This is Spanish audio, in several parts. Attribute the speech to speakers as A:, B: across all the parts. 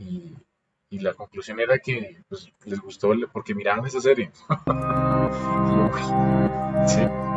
A: Y, y la conclusión era que pues, les gustó porque miraban esa serie.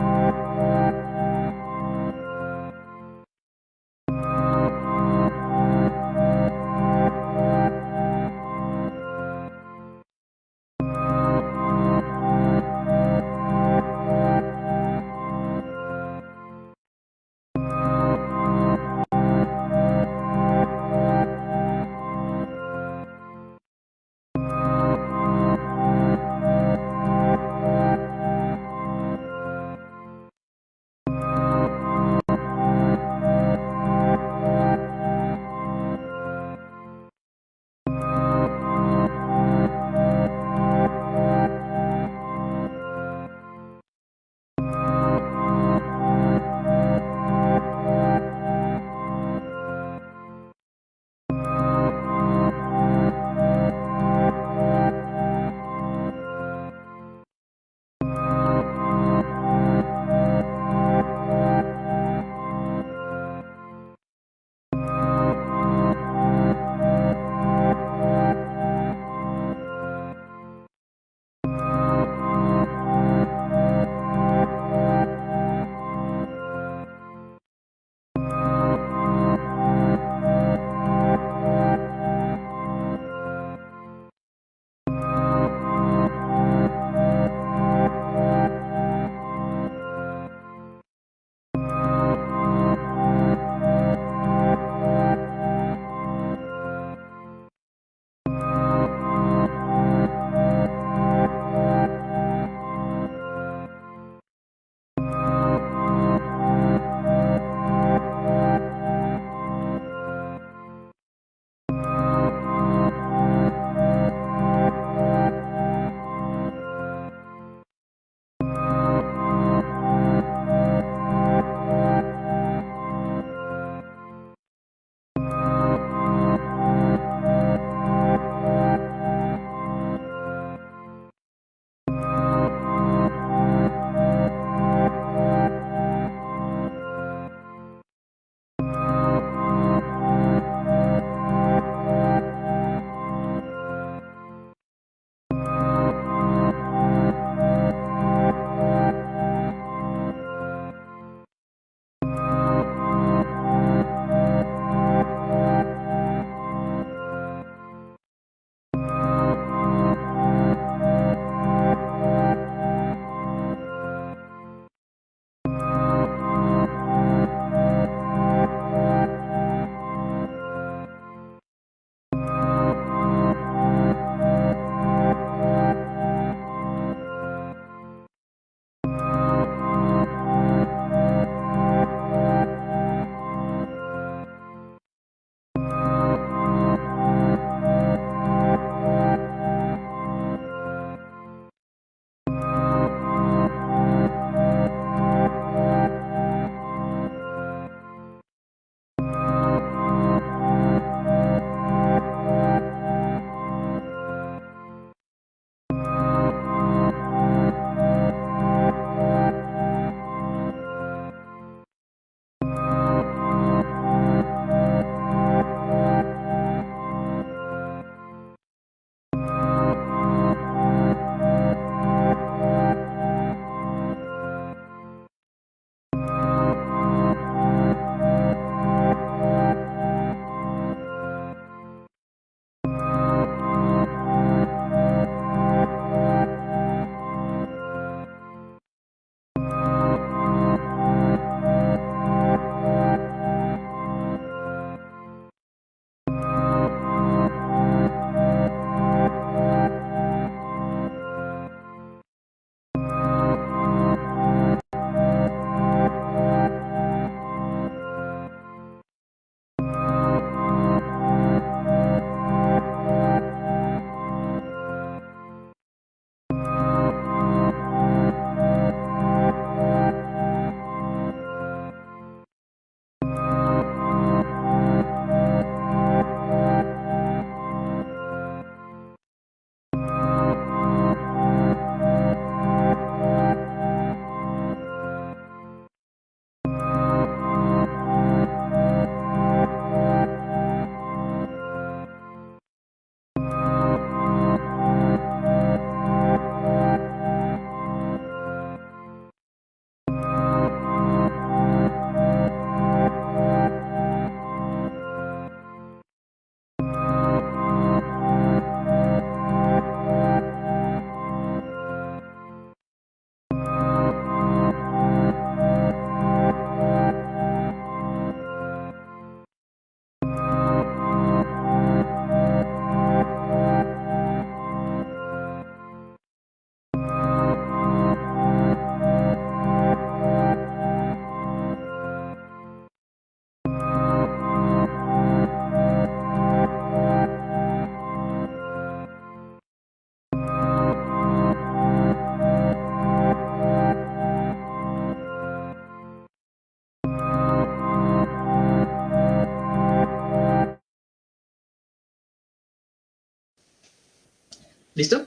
B: ¿Listo?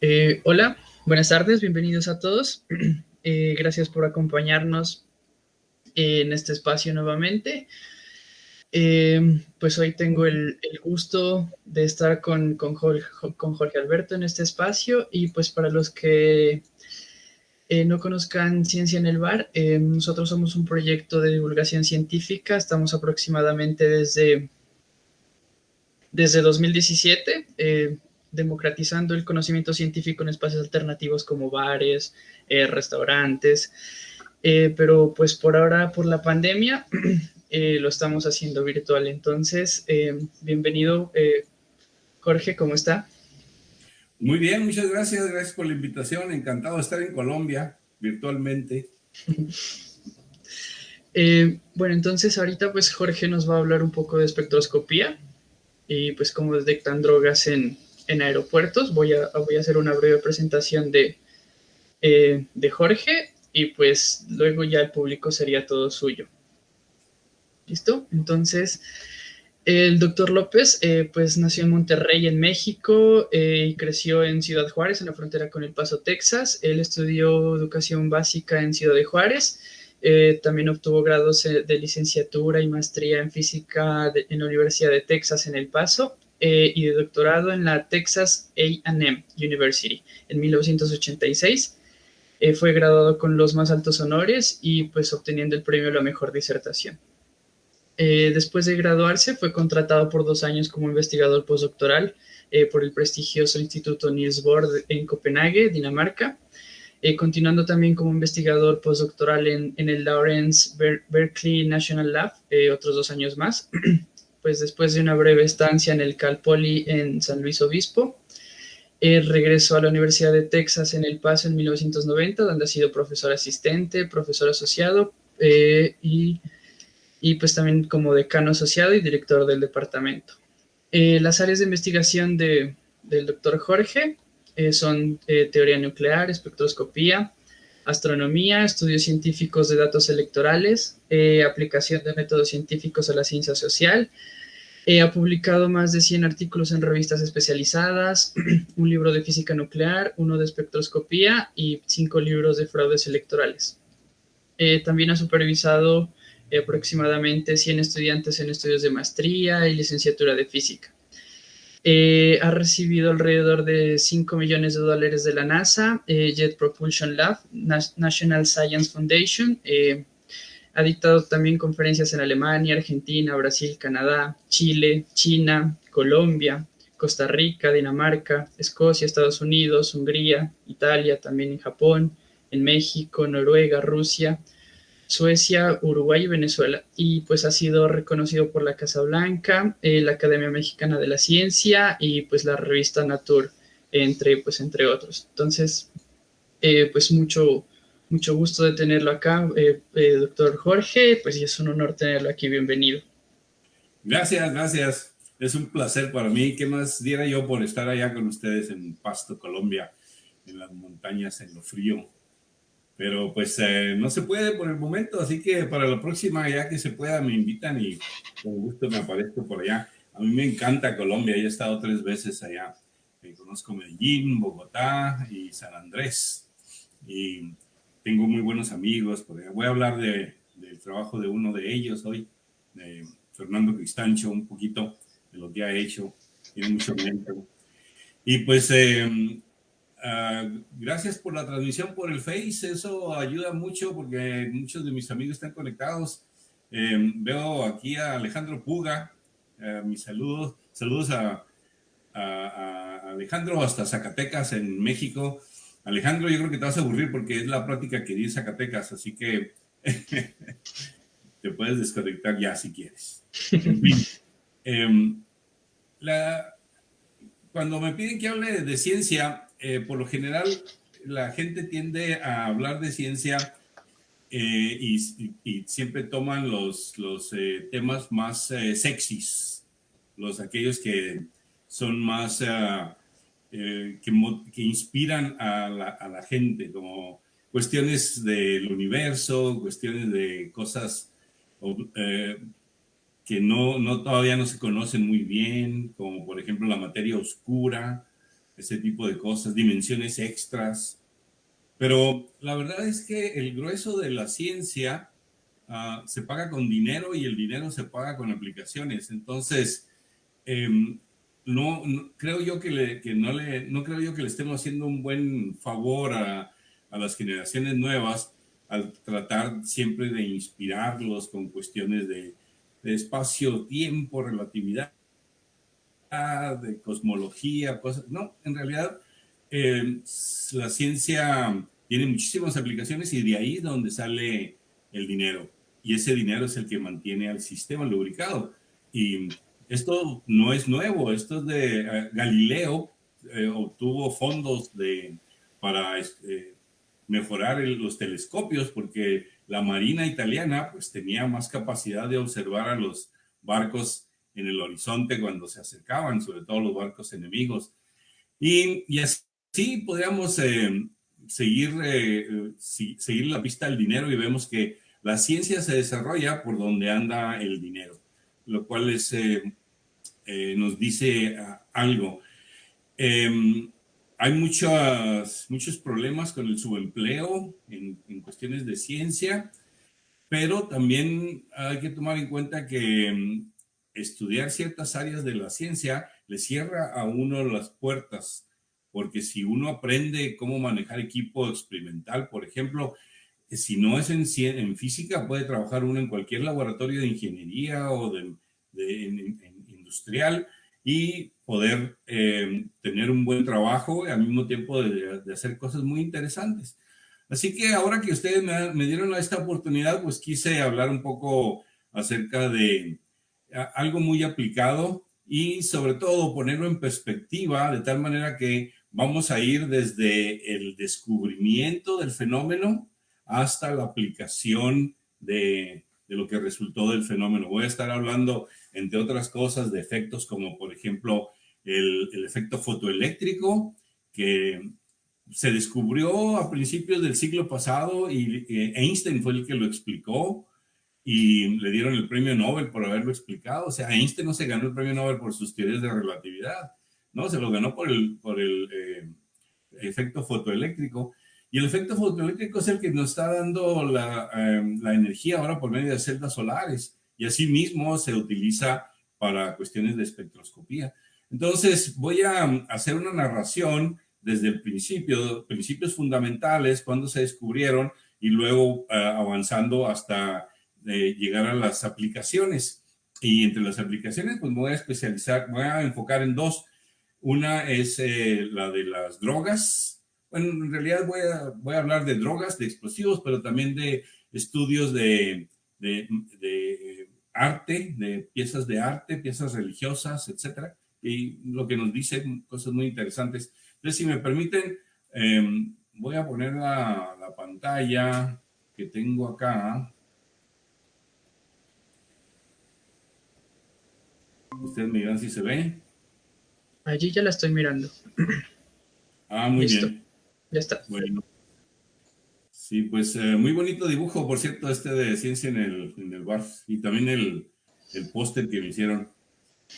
B: Eh, hola, buenas tardes, bienvenidos a todos. Eh, gracias por acompañarnos en este espacio nuevamente. Eh, pues hoy tengo el, gusto de estar con, Jorge, con, Jorge, Alberto en este espacio y pues para los que no conozcan Ciencia en el Bar, nosotros somos un proyecto de divulgación científica, estamos aproximadamente desde, desde 2017 democratizando el conocimiento científico en espacios alternativos como bares, eh, restaurantes, eh, pero pues por ahora, por la pandemia, eh, lo estamos haciendo virtual. Entonces, bienvenido, Jorge, ¿cómo está?
C: Muy bien, muchas gracias, gracias por la invitación, encantado de estar en Colombia virtualmente.
B: bueno, entonces ahorita pues Jorge nos va a hablar un poco de espectroscopía y pues cómo detectan drogas en, en aeropuertos. Voy a, voy a hacer una breve presentación de, eh, de Jorge y pues luego ya el público sería todo suyo. ¿Listo? Entonces, el doctor López eh, pues nació en Monterrey, en México, eh, y creció en Ciudad Juárez, en la frontera con El Paso, Texas. Él estudió educación básica en Ciudad de Juárez. También obtuvo grados de licenciatura y maestría en física en la Universidad de Texas en El Paso eh, y de doctorado en la Texas AM University en 1986. Eh, fue graduado con los más altos honores y pues obteniendo el premio a la mejor disertación. Eh, después de graduarse fue contratado por dos años como investigador postdoctoral por el prestigioso Instituto Niels Bohr en Copenhague, Dinamarca, continuando también como investigador postdoctoral en, el Lawrence Berkeley National Lab otros dos años más. pues después de una breve estancia en el Cal Poly en San Luis Obispo, regresó a la Universidad de Texas en El Paso en 1990, donde ha sido profesor asistente, profesor asociado eh, y, pues también como decano asociado y director del departamento. Eh, las áreas de investigación de, del doctor Jorge eh, son teoría nuclear, espectroscopía, astronomía, estudios científicos de datos electorales, eh, aplicación de métodos científicos a la ciencia social. Eh, ha publicado más de 100 artículos en revistas especializadas, un libro de física nuclear, uno de espectroscopía y cinco libros de fraudes electorales. Eh, también ha supervisado aproximadamente 100 estudiantes en estudios de maestría y licenciatura de física. Eh, ha recibido alrededor de 5 millones de dólares de la NASA, eh, Jet Propulsion Lab, National Science Foundation. Eh, ha dictado también conferencias en Alemania, Argentina, Brasil, Canadá, Chile, China, Colombia, Costa Rica, Dinamarca, Escocia, Estados Unidos, Hungría, Italia, también en Japón, en México, Noruega, Rusia, Suecia, Uruguay y Venezuela. Y pues ha sido reconocido por la Casa Blanca, eh, la Academia Mexicana de la Ciencia y pues la revista Nature, entre, pues, entre otros. Entonces, eh, pues mucho, mucho gusto de tenerlo acá, eh, doctor Jorge, pues y es un honor tenerlo aquí, bienvenido.
C: Gracias, gracias. Es un placer para mí. ¿Qué más diera yo por estar allá con ustedes en Pasto, Colombia, en las montañas, en lo frío? Pero pues eh, no se puede por el momento, así que para la próxima, ya que se pueda, me invitan y con gusto me aparezco por allá. A mí me encanta Colombia, he estado tres veces allá. Conozco Medellín, Bogotá y San Andrés. Y tengo muy buenos amigos. Por allá. Voy a hablar de, del trabajo de uno de ellos hoy, de Fernando Cristancho, un poquito de lo que ha hecho. Tiene mucho mérito. Y pues eh, Ah, gracias por la transmisión por el Face, eso ayuda mucho porque muchos de mis amigos están conectados. Em, veo aquí a Alejandro Puga, eh, mis saludos, saludos a, Alejandro hasta Zacatecas en México. Alejandro, yo creo que te vas a aburrir porque es la práctica que di en Zacatecas, así que te puedes desconectar ya si quieres. Em, cuando me piden que hable de ciencia, eh, por lo general la gente tiende a hablar de ciencia eh, y, siempre toman los, los eh, temas más sexys, los aquellos que son más, que, que, inspiran a la, a la, gente, como cuestiones del universo, cuestiones de cosas que no, no, todavía no se conocen muy bien, como por ejemplo la materia oscura, ese tipo de cosas, dimensiones extras. Pero la verdad es que el grueso de la ciencia ah, se paga con dinero y el dinero se paga con aplicaciones. Entonces, em, no, creo yo que, le, que, no, le, no creo yo que le estemos haciendo un buen favor a, a las generaciones nuevas al tratar siempre de inspirarlos con cuestiones de, de espacio, tiempo, relatividad, de cosmología, cosas. No, en realidad eh, la ciencia tiene muchísimas aplicaciones y de ahí es donde sale el dinero. Y ese dinero es el que mantiene al sistema lubricado. Y esto no es nuevo, esto es de eh, Galileo, eh, obtuvo fondos de, para mejorar los telescopios porque la marina italiana pues tenía más capacidad de observar a los barcos en el horizonte cuando se acercaban, sobre todo los barcos enemigos. Y, y así podríamos eh, seguir, eh, seguir la pista del dinero y vemos que la ciencia se desarrolla por donde anda el dinero, lo cual es, eh, nos dice ah, algo. Em, hay muchos, muchos problemas con el subempleo en, en, cuestiones de ciencia, pero también hay que tomar en cuenta que mm, estudiar ciertas áreas de la ciencia le cierra a uno las puertas, porque si uno aprende cómo manejar equipo experimental, por ejemplo, si no es en, física, puede trabajar uno en cualquier laboratorio de ingeniería o de, industrial, y poder eh, tener un buen trabajo y al mismo tiempo de, hacer cosas muy interesantes. Así que ahora que ustedes me, dieron esta oportunidad, pues quise hablar un poco acerca de algo muy aplicado y sobre todo ponerlo en perspectiva de tal manera que vamos a ir desde el descubrimiento del fenómeno hasta la aplicación de, de lo que resultó del fenómeno. Voy a estar hablando entre otras cosas, de efectos como, por ejemplo, el, efecto fotoeléctrico, que se descubrió a principios del siglo pasado y Einstein fue el que lo explicó y le dieron el premio Nobel por haberlo explicado. O sea, Einstein no se ganó el premio Nobel por sus teorías de relatividad, ¿no? Se lo ganó por el, por el eh, efecto fotoeléctrico. Y el efecto fotoeléctrico es el que nos está dando la, eh, la energía ahora por medio de celdas solares y asimismo se utiliza para cuestiones de espectroscopía. Entonces voy a hacer una narración desde el principio, principios fundamentales, cuando se descubrieron y luego eh, avanzando hasta eh, llegar a las aplicaciones. Y entre las aplicaciones, pues me voy a especializar, voy a enfocar en dos. Una es eh, la de las drogas. Bueno, en realidad voy a, voy a hablar de drogas, de explosivos, pero también de estudios de, de, arte, de piezas de arte, piezas religiosas, etcétera, y lo que nos dice cosas muy interesantes. Entonces, si me permiten, em, voy a poner la, pantalla que tengo acá. Ustedes me dirán si se ve.
B: Allí ya la estoy mirando.
C: Ah, muy bien.
B: Ya está.
C: Bueno. Sí, pues eh, muy bonito dibujo, por cierto, este de ciencia en el, en el bar. Y también el, el póster que me hicieron.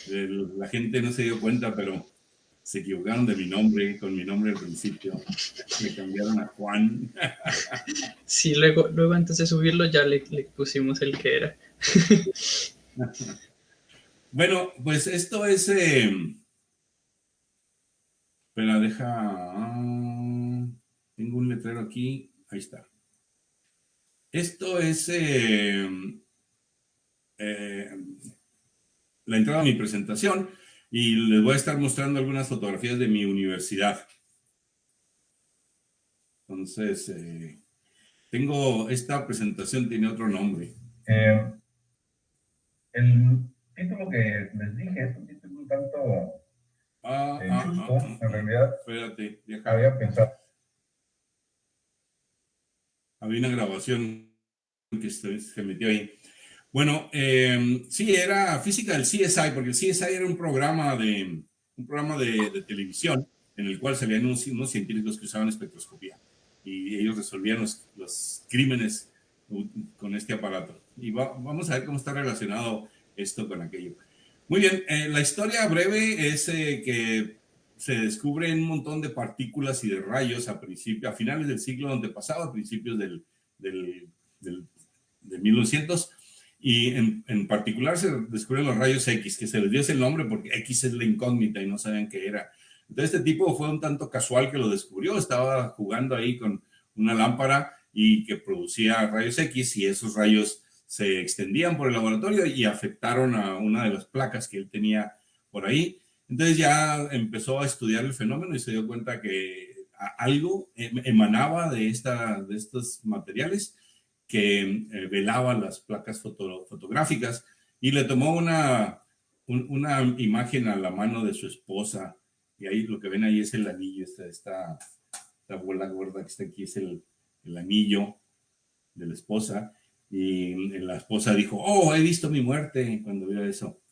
C: la gente no se dio cuenta, pero se equivocaron de mi nombre, con mi nombre al principio. Me cambiaron a Juan.
B: Sí, luego, luego antes de subirlo ya le, le pusimos el que era.
C: Bueno, pues esto es... Eh... Espera, deja... Ah, tengo un letrero aquí. Ahí está. Esto es eh, eh, la entrada a mi presentación y les voy a estar mostrando algunas fotografías de mi universidad. Entonces, eh, tengo, esta presentación tiene otro nombre.
D: el título que les dije es un título un tanto
C: ah, ah, ah,
D: en realidad
C: espérate,
D: había pensado
C: había una grabación que se, metió ahí. Bueno, eh, sí, era física del CSI, porque el CSI era un programa de, un programa de, televisión en el cual salían unos, científicos que usaban espectroscopía y ellos resolvían los, crímenes con este aparato. Y vamos a ver cómo está relacionado esto con aquello. Muy bien, eh, la historia breve es eh, que se descubren un montón de partículas y de rayos a principio, a finales del siglo antepasado, a principios del, del, del, 1900, y en, en, particular se descubren los rayos X, que se les dio ese nombre porque X es la incógnita y no sabían qué era. Entonces este tipo fue un tanto casual que lo descubrió, estaba jugando ahí con una lámpara y que producía rayos X y esos rayos se extendían por el laboratorio y afectaron a una de las placas que él tenía por ahí. Entonces ya empezó a estudiar el fenómeno y se dio cuenta que algo em, emanaba de, esta, de estos materiales que eh, velaban las placas fotográficas y le tomó una, una imagen a la mano de su esposa y ahí lo que ven ahí es el anillo, esta, esta, esta bola gorda que está aquí es el, el anillo de la esposa y la esposa dijo, oh, he visto mi muerte cuando vio eso.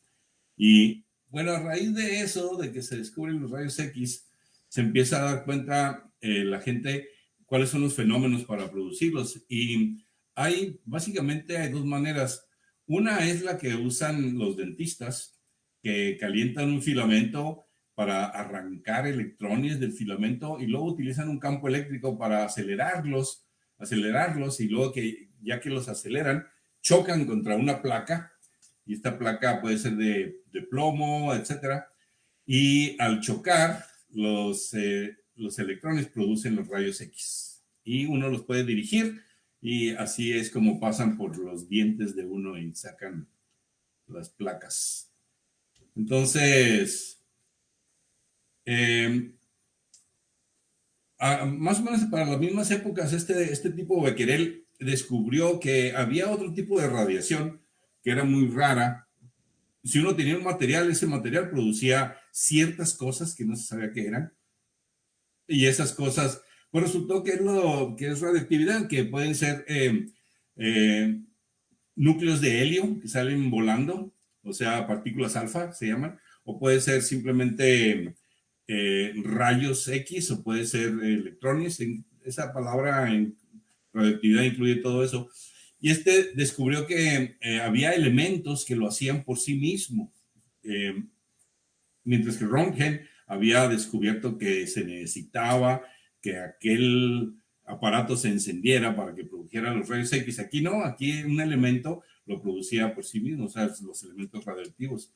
C: Y bueno, a raíz de eso, de que se descubren los rayos X, se empieza a dar cuenta eh, la gente cuáles son los fenómenos para producirlos. Y hay, básicamente hay dos maneras. Una es la que usan los dentistas, que calientan un filamento para arrancar electrones del filamento y luego utilizan un campo eléctrico para acelerarlos, acelerarlos y luego que ya que los aceleran, chocan contra una placa y esta placa puede ser de, plomo, etcétera, y al chocar los, eh, los electrones producen los rayos X y uno los puede dirigir y así es como pasan por los dientes de uno y sacan las placas. Entonces, eh, más o menos para las mismas épocas, este, este tipo de Becquerel descubrió que había otro tipo de radiación que era muy rara. Si uno tenía un material, ese material producía ciertas cosas que no se sabía qué eran. Y esas cosas, pues resultó que es, lo, que es radioactividad, que pueden ser eh, eh, núcleos de helio que salen volando, o sea, partículas alfa se llaman, o puede ser simplemente eh, rayos X o puede ser electrones. Esa palabra en radioactividad incluye todo eso. Y este descubrió que eh, había elementos que lo hacían por sí mismo. Eh, mientras que Röntgen había descubierto que se necesitaba que aquel aparato se encendiera para que produjera los rayos X. Aquí no, aquí un elemento lo producía por sí mismo, o sea, los elementos radioactivos.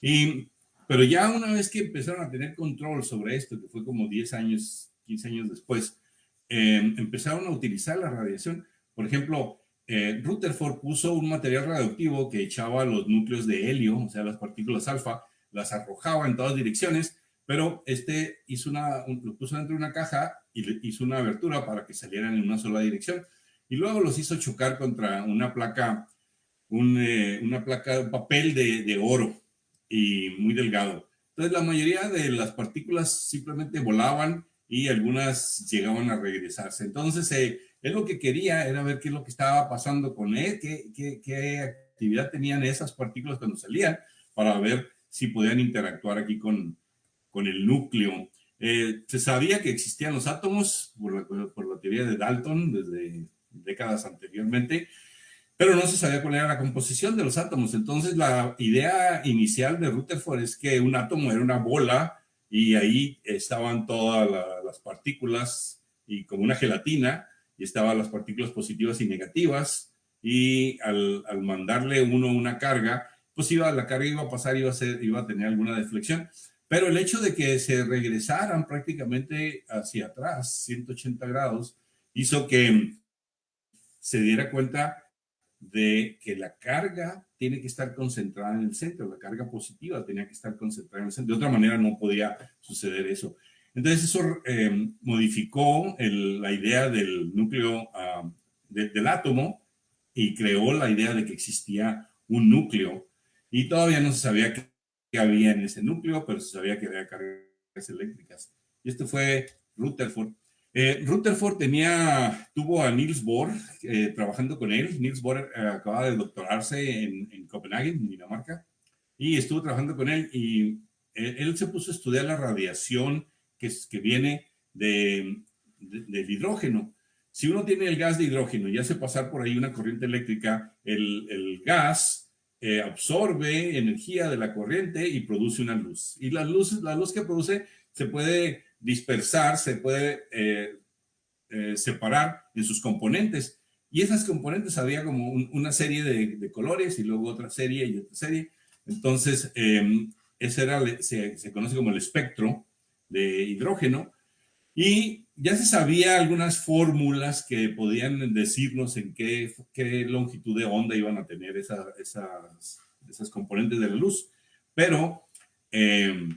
C: Y pero ya una vez que empezaron a tener control sobre esto, que fue como 10 años, 15 años después, em, empezaron a utilizar la radiación. Por ejemplo, eh, Rutherford puso un material radioactivo que echaba los núcleos de helio, o sea, las partículas alfa, las arrojaba en todas direcciones, pero este hizo una, lo puso dentro de una caja y le hizo una abertura para que salieran en una sola dirección. Y luego los hizo chocar contra una placa, un, eh, una placa, un papel de, de oro y muy delgado. Entonces la mayoría de las partículas simplemente volaban y algunas llegaban a regresarse. Entonces eh, él lo que quería era ver qué es lo que estaba pasando con él, qué, qué, qué actividad tenían esas partículas cuando salían para ver si podían interactuar aquí con, con el núcleo. Eh, se sabía que existían los átomos por la, por la teoría de Dalton desde décadas anteriormente, pero no se sabía cuál era la composición de los átomos. Entonces la idea inicial de Rutherford es que un átomo era una bola y ahí estaban todas las partículas y como una gelatina y estaban las partículas positivas y negativas y al, al mandarle uno una carga, pues iba, la carga iba a pasar, iba a, ser, iba a tener alguna deflexión. Pero el hecho de que se regresaran prácticamente hacia atrás, 180 grados, hizo que se diera cuenta de que la carga tiene que estar concentrada en el centro, la carga positiva tenía que estar concentrada en el centro. De otra manera no podía suceder eso. Entonces eso eh, modificó la idea del núcleo ah, del átomo y creó la idea de que existía un núcleo y todavía no se sabía qué, había en ese núcleo, pero se sabía que había cargas eléctricas. Y esto fue Rutherford. Eh, Rutherford tenía, tuvo a Niels Bohr eh, trabajando con él. Niels Bohr eh, acaba de doctorarse en, en, Copenhague, en Dinamarca, y estuvo trabajando con él y eh, él se puso a estudiar la radiación que, viene de, de, del hidrógeno. Si uno tiene el gas de hidrógeno y hace pasar por ahí una corriente eléctrica, el, gas eh, absorbe energía de la corriente y produce una luz. Y la luz, la luz que produce se puede dispersar, se puede eh, eh, separar en sus componentes. Y esas componentes había como una serie de, colores y luego otra serie y otra serie. Entonces, em, ese era, se conoce como el espectro de hidrógeno. Y ya se sabía algunas fórmulas que podían decirnos en qué, qué longitud de onda iban a tener esas, esas componentes de la luz. Pero eh,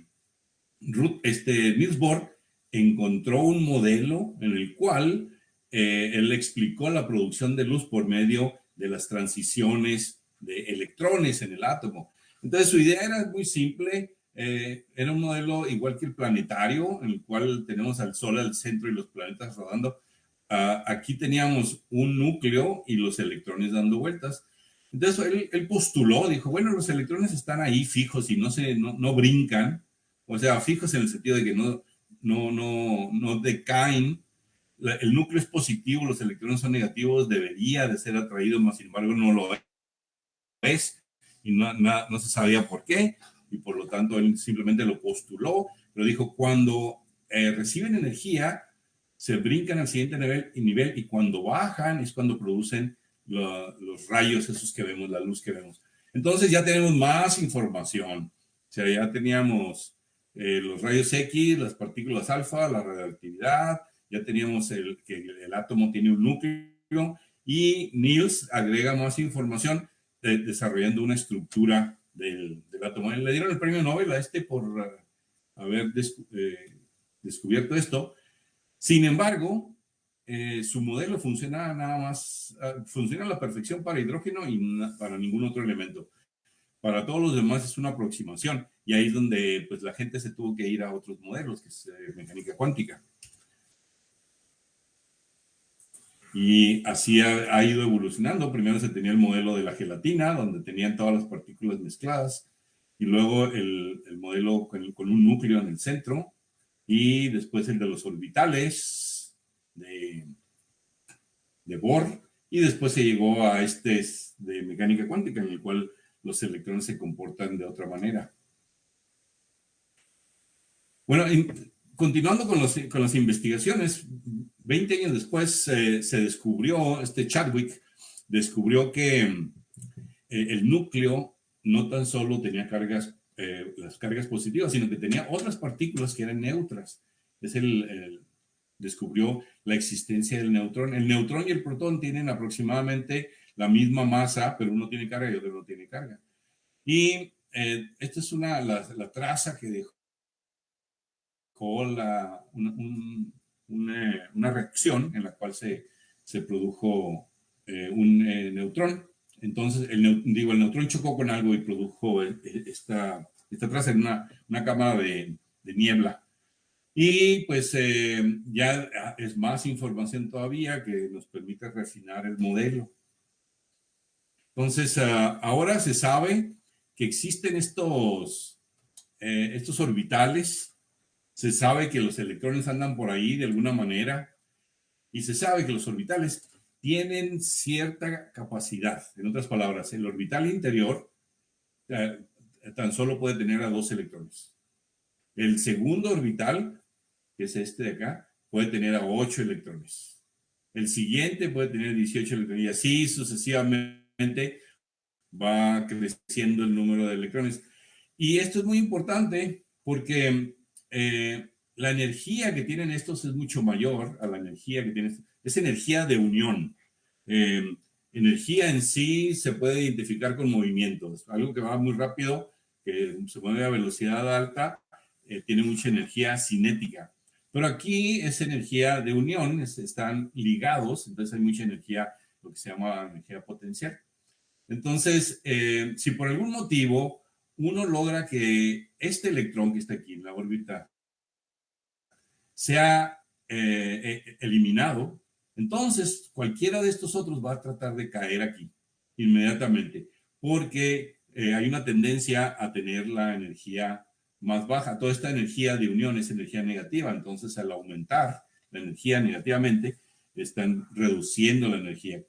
C: este, Niels Bohr encontró un modelo en el cual eh, él explicó la producción de luz por medio de las transiciones de electrones en el átomo. Entonces su idea era muy simple, eh, era un modelo igual que el planetario, en el cual tenemos al Sol al centro y los planetas rodando. Ah, aquí teníamos un núcleo y los electrones dando vueltas. Entonces él, postuló, dijo, bueno, los electrones están ahí fijos y no, se, no, brincan, o sea, fijos en el sentido de que no, no, no, no decaen. el núcleo es positivo, los electrones son negativos, debería de ser atraído, más sin embargo no lo es y no, no se sabía por qué y por lo tanto él simplemente lo postuló, pero dijo, cuando eh, reciben energía, se brincan al siguiente nivel nivel, y cuando bajan es cuando producen los rayos esos que vemos, la luz que vemos. Entonces ya tenemos más información. O sea, ya teníamos eh, los rayos X, las partículas alfa, la radioactividad, ya teníamos el, que el, átomo tiene un núcleo y Niels agrega más información eh, desarrollando una estructura del, átomo. Le dieron el premio Nobel a este por uh, haber eh, descubierto esto. Sin embargo, eh, su modelo funciona nada más, uh, funciona a la perfección para hidrógeno y para ningún otro elemento. Para todos los demás es una aproximación y ahí es donde pues, la gente se tuvo que ir a otros modelos, que es eh, mecánica cuántica. Y así ha, ido evolucionando. Primero se tenía el modelo de la gelatina, donde tenían todas las partículas mezcladas, y luego el, modelo con, un núcleo en el centro, y después el de los orbitales de, de Bohr, y después se llegó a este de mecánica cuántica, en el cual los electrones se comportan de otra manera. Bueno, continuando con, los, con las investigaciones, 20 años después eh, se descubrió, este Chadwick descubrió que eh, el núcleo no tan solo tenía cargas, eh, las cargas positivas, sino que tenía otras partículas que eran neutras. Es el, descubrió la existencia del neutrón. El neutrón y el protón tienen aproximadamente la misma masa, pero uno tiene carga y otro no tiene carga. Y esta es una, la, traza que dejó la, una, reacción en la cual se, se produjo eh, un eh, neutrón. Entonces, el, digo, el neutrón chocó con algo y produjo eh, esta, esta traza en una, una cámara de, de, niebla. Y pues ya es más información todavía que nos permite refinar el modelo. Entonces, ah, ahora se sabe que existen estos, estos orbitales se sabe que los electrones andan por ahí de alguna manera y se sabe que los orbitales tienen cierta capacidad. En otras palabras, el orbital interior eh, tan solo puede tener a dos electrones. El segundo orbital, que es este de acá, puede tener a ocho electrones. El siguiente puede tener 18 electrones y así sucesivamente va creciendo el número de electrones. Y esto es muy importante porque eh, la energía que tienen estos es mucho mayor a la energía que tienen. Es energía de unión. Eh, energía en sí se puede identificar con movimientos. Algo que va muy rápido, que se mueve a velocidad alta, eh, tiene mucha energía cinética. Pero aquí es energía de unión, están ligados, entonces hay mucha energía, lo que se llama energía potencial. Entonces, si por algún motivo uno logra que este electrón que está aquí en la órbita sea eh, eh, eliminado, entonces cualquiera de estos otros va a tratar de caer aquí inmediatamente, porque eh, hay una tendencia a tener la energía más baja. Toda esta energía de unión es energía negativa, entonces al aumentar la energía negativamente, están reduciendo la energía.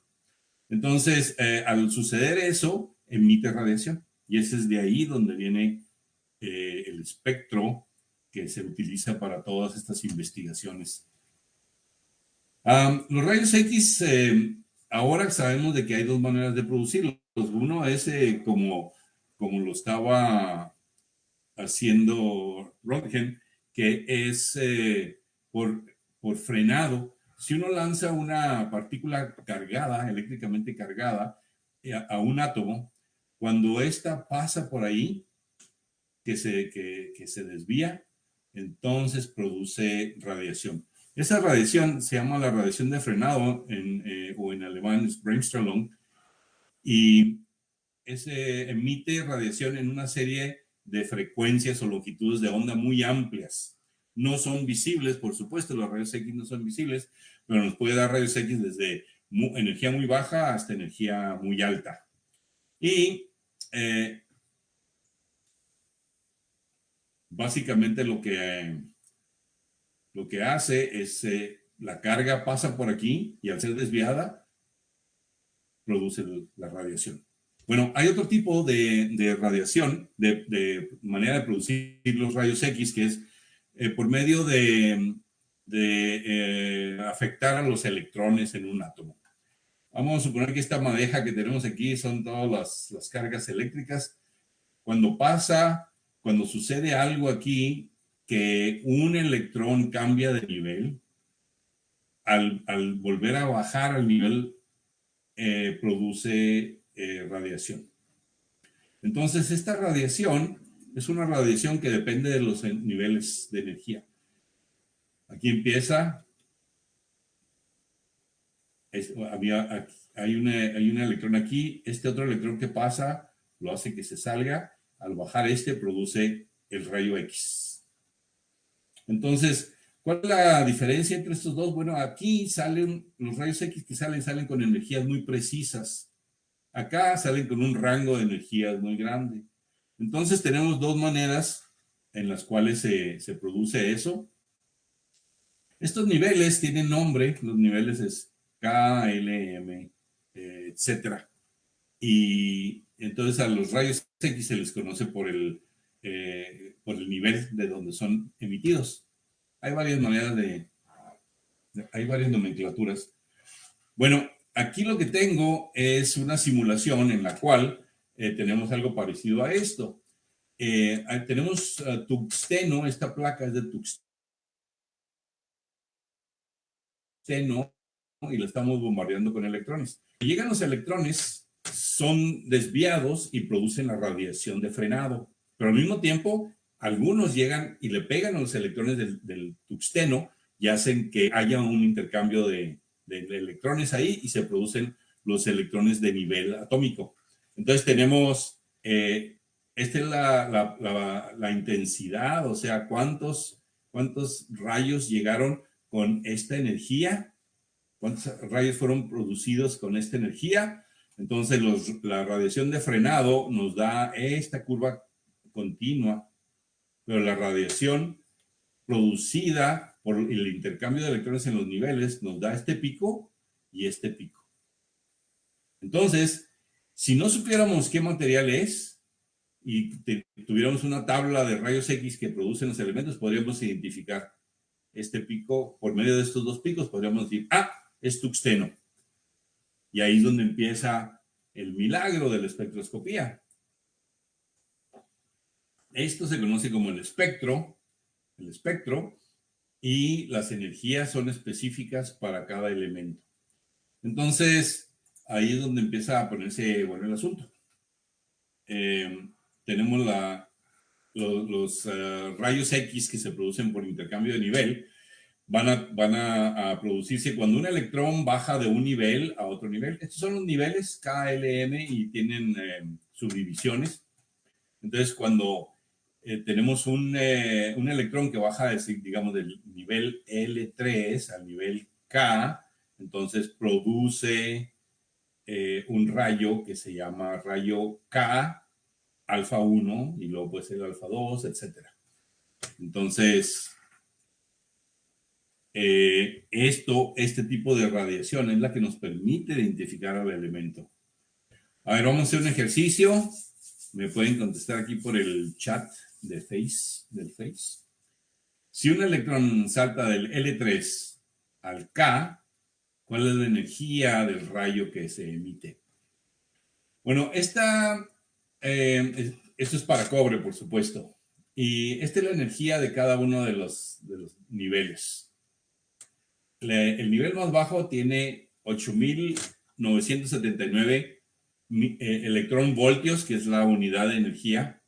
C: Entonces, al suceder eso, emite radiación. Y ese es de ahí donde viene eh, el espectro que se utiliza para todas estas investigaciones. los rayos X, eh, ahora sabemos de que hay dos maneras de producirlos. Uno es eh, como, como lo estaba haciendo Röntgen, que es por, por frenado. Si uno lanza una partícula cargada, eléctricamente cargada, a un átomo, cuando ésta pasa por ahí, que se, que, se desvía, entonces produce radiación. Esa radiación se llama la radiación de frenado, en, eh, o en alemán es Bremsstrahlung, y ese emite radiación en una serie de frecuencias o longitudes de onda muy amplias. No son visibles, por supuesto, los rayos X no son visibles, pero nos puede dar rayos X desde energía muy baja hasta energía muy alta. Y eh, básicamente lo que, lo que hace es eh, la carga pasa por aquí y al ser desviada produce la radiación. Bueno, hay otro tipo de, radiación, de, manera de producir los rayos X, que es eh, por medio de, afectar a los electrones en un átomo. Vamos a suponer que esta madeja que tenemos aquí son todas las, cargas eléctricas. Cuando pasa, cuando sucede algo aquí, que un electrón cambia de nivel, al, volver a bajar al nivel, eh, produce eh, radiación. Entonces, esta radiación es una radiación que depende de los niveles de energía. Aquí empieza había, hay, una, hay un electrón aquí, este otro electrón que pasa lo hace que se salga, al bajar este produce el rayo X. Entonces, ¿cuál es la diferencia entre estos dos? Bueno, aquí salen, los rayos X que salen, salen con energías muy precisas. Acá salen con un rango de energías muy grande. Entonces tenemos dos maneras en las cuales se, se produce eso. Estos niveles tienen nombre, los niveles es KLM, eh, etcétera. Y entonces a los rayos X se les conoce por el, eh, por el nivel de donde son emitidos. Hay varias maneras de, hay varias nomenclaturas. Bueno, aquí lo que tengo es una simulación en la cual eh, tenemos algo parecido a esto. tenemos tuxteno, esta placa es de tuxteno, y lo estamos bombardeando con electrones. Llegan los electrones, son desviados y producen la radiación de frenado, pero al mismo tiempo algunos llegan y le pegan a los electrones del, tuxteno y hacen que haya un intercambio de, electrones ahí y se producen los electrones de nivel atómico. Entonces tenemos, eh, esta es la, la, intensidad, o sea, cuántos, cuántos rayos llegaron con esta energía cuántos rayos fueron producidos con esta energía. Entonces, la radiación de frenado nos da esta curva continua, pero la radiación producida por el intercambio de electrones en los niveles nos da este pico y este pico. Entonces, si no supiéramos qué material es y tuviéramos una tabla de rayos X que producen los elementos, podríamos identificar este pico, por medio de estos dos picos, podríamos decir, ah, es tuxteno. Y ahí es donde empieza el milagro de la espectroscopía. Esto se conoce como el espectro, el espectro, y las energías son específicas para cada elemento. Entonces, ahí es donde empieza a ponerse bueno el asunto. Eh, tenemos la, los, eh, rayos X que se producen por intercambio de nivel, van, a, van a, producirse cuando un electrón baja de un nivel a otro nivel. Estos son los niveles KLM y tienen eh, subdivisiones. Entonces, cuando eh, tenemos un, eh, un, electrón que baja, digamos, del nivel L3 al nivel K, entonces produce un rayo que se llama rayo K alfa 1 y luego puede ser alfa 2, etc. Entonces, eh, esto, este tipo de radiación es la que nos permite identificar al elemento. A ver, vamos a hacer un ejercicio. Me pueden contestar aquí por el chat de Face, del Face. Si un electrón salta del L3 al K, ¿cuál es la energía del rayo que se emite? Bueno, esta, eh, esto es para cobre, por supuesto. Y esta es la energía de cada uno de los, de los niveles. El nivel más bajo tiene 8.979 eh, electrón voltios, que es la unidad de energía,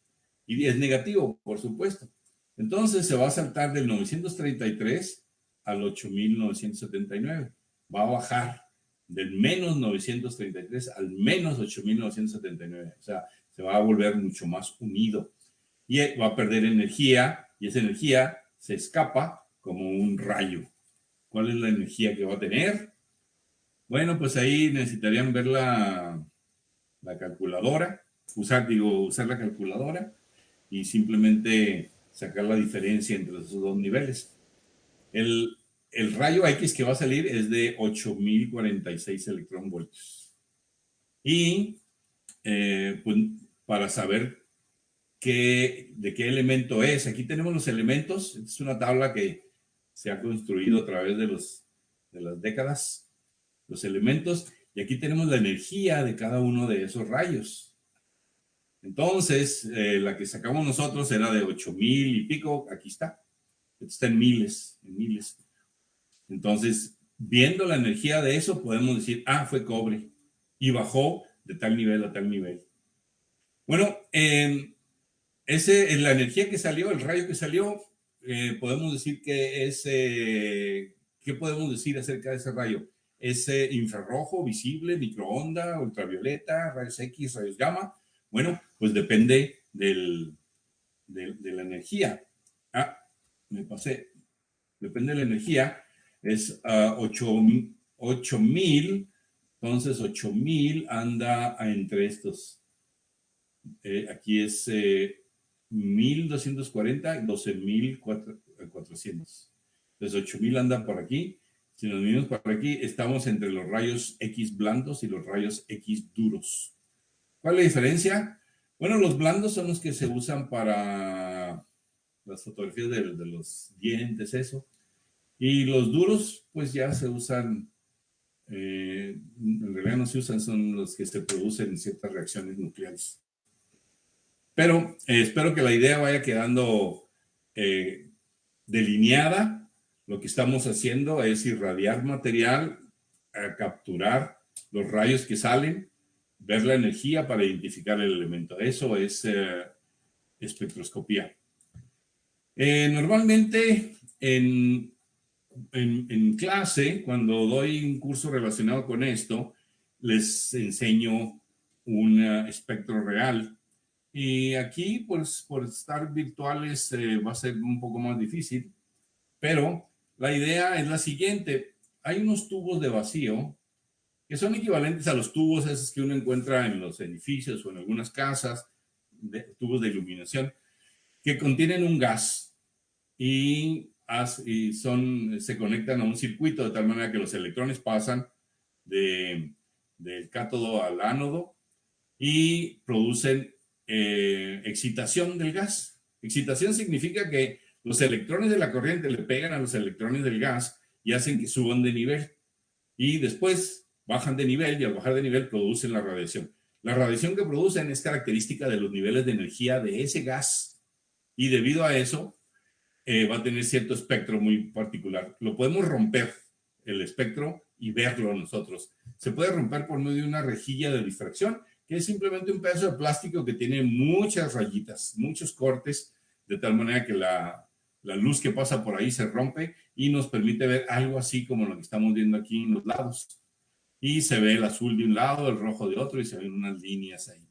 C: y es negativo, por supuesto. Entonces se va a saltar del 933 al 8979. Va a bajar del menos 933 al menos 8979. O sea, se va a volver mucho más unido. Y va a perder energía y esa energía se escapa como un rayo. ¿Cuál es la energía que va a tener? Bueno, pues ahí necesitarían ver la, la calculadora, usar, digo, usar la calculadora y simplemente sacar la diferencia entre esos dos niveles. El, rayo X que va a salir es de 8046 electronvoltios. Y eh, pues, para saber qué, de qué elemento es, aquí tenemos los elementos. Es una tabla que se ha construido a través de, los, de las décadas. Los elementos. Y aquí tenemos la energía de cada uno de esos rayos. Entonces, eh, la que sacamos nosotros era de 8 mil y pico, aquí está. Está en miles, en miles. Entonces, viendo la energía de eso, podemos decir, ah, fue cobre. Y bajó de tal nivel a tal nivel. Bueno, eh, ese, la energía que salió, el rayo que salió, eh, podemos decir que es, eh, ¿qué podemos decir acerca de ese rayo? ¿Es infrarrojo, visible, microonda, ultravioleta, rayos X, rayos gamma? Bueno, pues depende del, de, la energía. Ah, me pasé. Depende de la energía. Es uh, 8000. Entonces, 8000 anda entre estos. Eh, aquí es eh, 1240 y 12400. Entonces, 8000 anda por aquí. Si nos venimos por aquí, estamos entre los rayos X blandos y los rayos X duros. ¿Cuál es la diferencia? Bueno, los blandos son los que se usan para las fotografías de, los dientes, eso. Y los duros, pues ya se usan, eh, en realidad no se usan, son los que se producen en ciertas reacciones nucleares. Pero eh, espero que la idea vaya quedando eh, delineada. Lo que estamos haciendo es irradiar material, a capturar los rayos que salen ver la energía para identificar el elemento. Eso es eh, espectroscopía. Eh, normalmente en, en, clase, cuando doy un curso relacionado con esto, les enseño un espectro real. Y aquí, pues, por estar virtuales va a ser un poco más difícil, pero la idea es la siguiente. Hay unos tubos de vacío que son equivalentes a los tubos esos que uno encuentra en los edificios o en algunas casas, tubos de iluminación, que contienen un gas y, son, se conectan a un circuito de tal manera que los electrones pasan de, del cátodo al ánodo y producen eh, excitación del gas. Excitación significa que los electrones de la corriente le pegan a los electrones del gas y hacen que suban de nivel. Y después bajan de nivel y al bajar de nivel producen la radiación. La radiación que producen es característica de los niveles de energía de ese gas y debido a eso eh, va a tener cierto espectro muy particular. Lo podemos romper, el espectro, y verlo nosotros. Se puede romper por medio de una rejilla de difracción, que es simplemente un pedazo de plástico que tiene muchas rayitas, muchos cortes, de tal manera que la, la luz que pasa por ahí se rompe y nos permite ver algo así como lo que estamos viendo aquí en los lados y se ve el azul de un lado, el rojo de otro y se ven unas líneas ahí.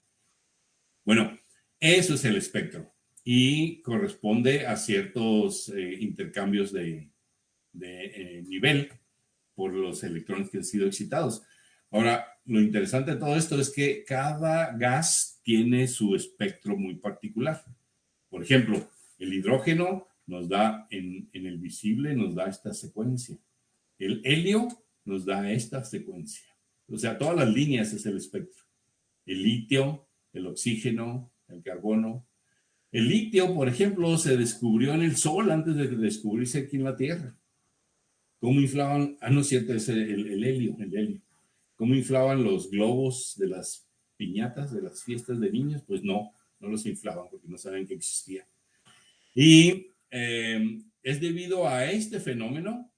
C: Bueno, eso es el espectro y corresponde a ciertos eh, intercambios de, eh, nivel por los electrones que han sido excitados. Ahora, lo interesante de todo esto es que cada gas tiene su espectro muy particular. Por ejemplo, el hidrógeno nos da en, el visible, nos da esta secuencia. El helio nos da esta secuencia. O sea, todas las líneas es el espectro. el litio, el oxígeno, el carbono. El litio, por ejemplo, se descubrió en el Sol antes de descubrirse aquí en la Tierra. ¿Cómo inflaban? Ah, no es cierto, es el helio, el helio. ¿Cómo inflaban los globos de las piñatas, de las fiestas de niños? Pues no, no los inflaban porque no saben que existía. Y eh, es debido a este fenómeno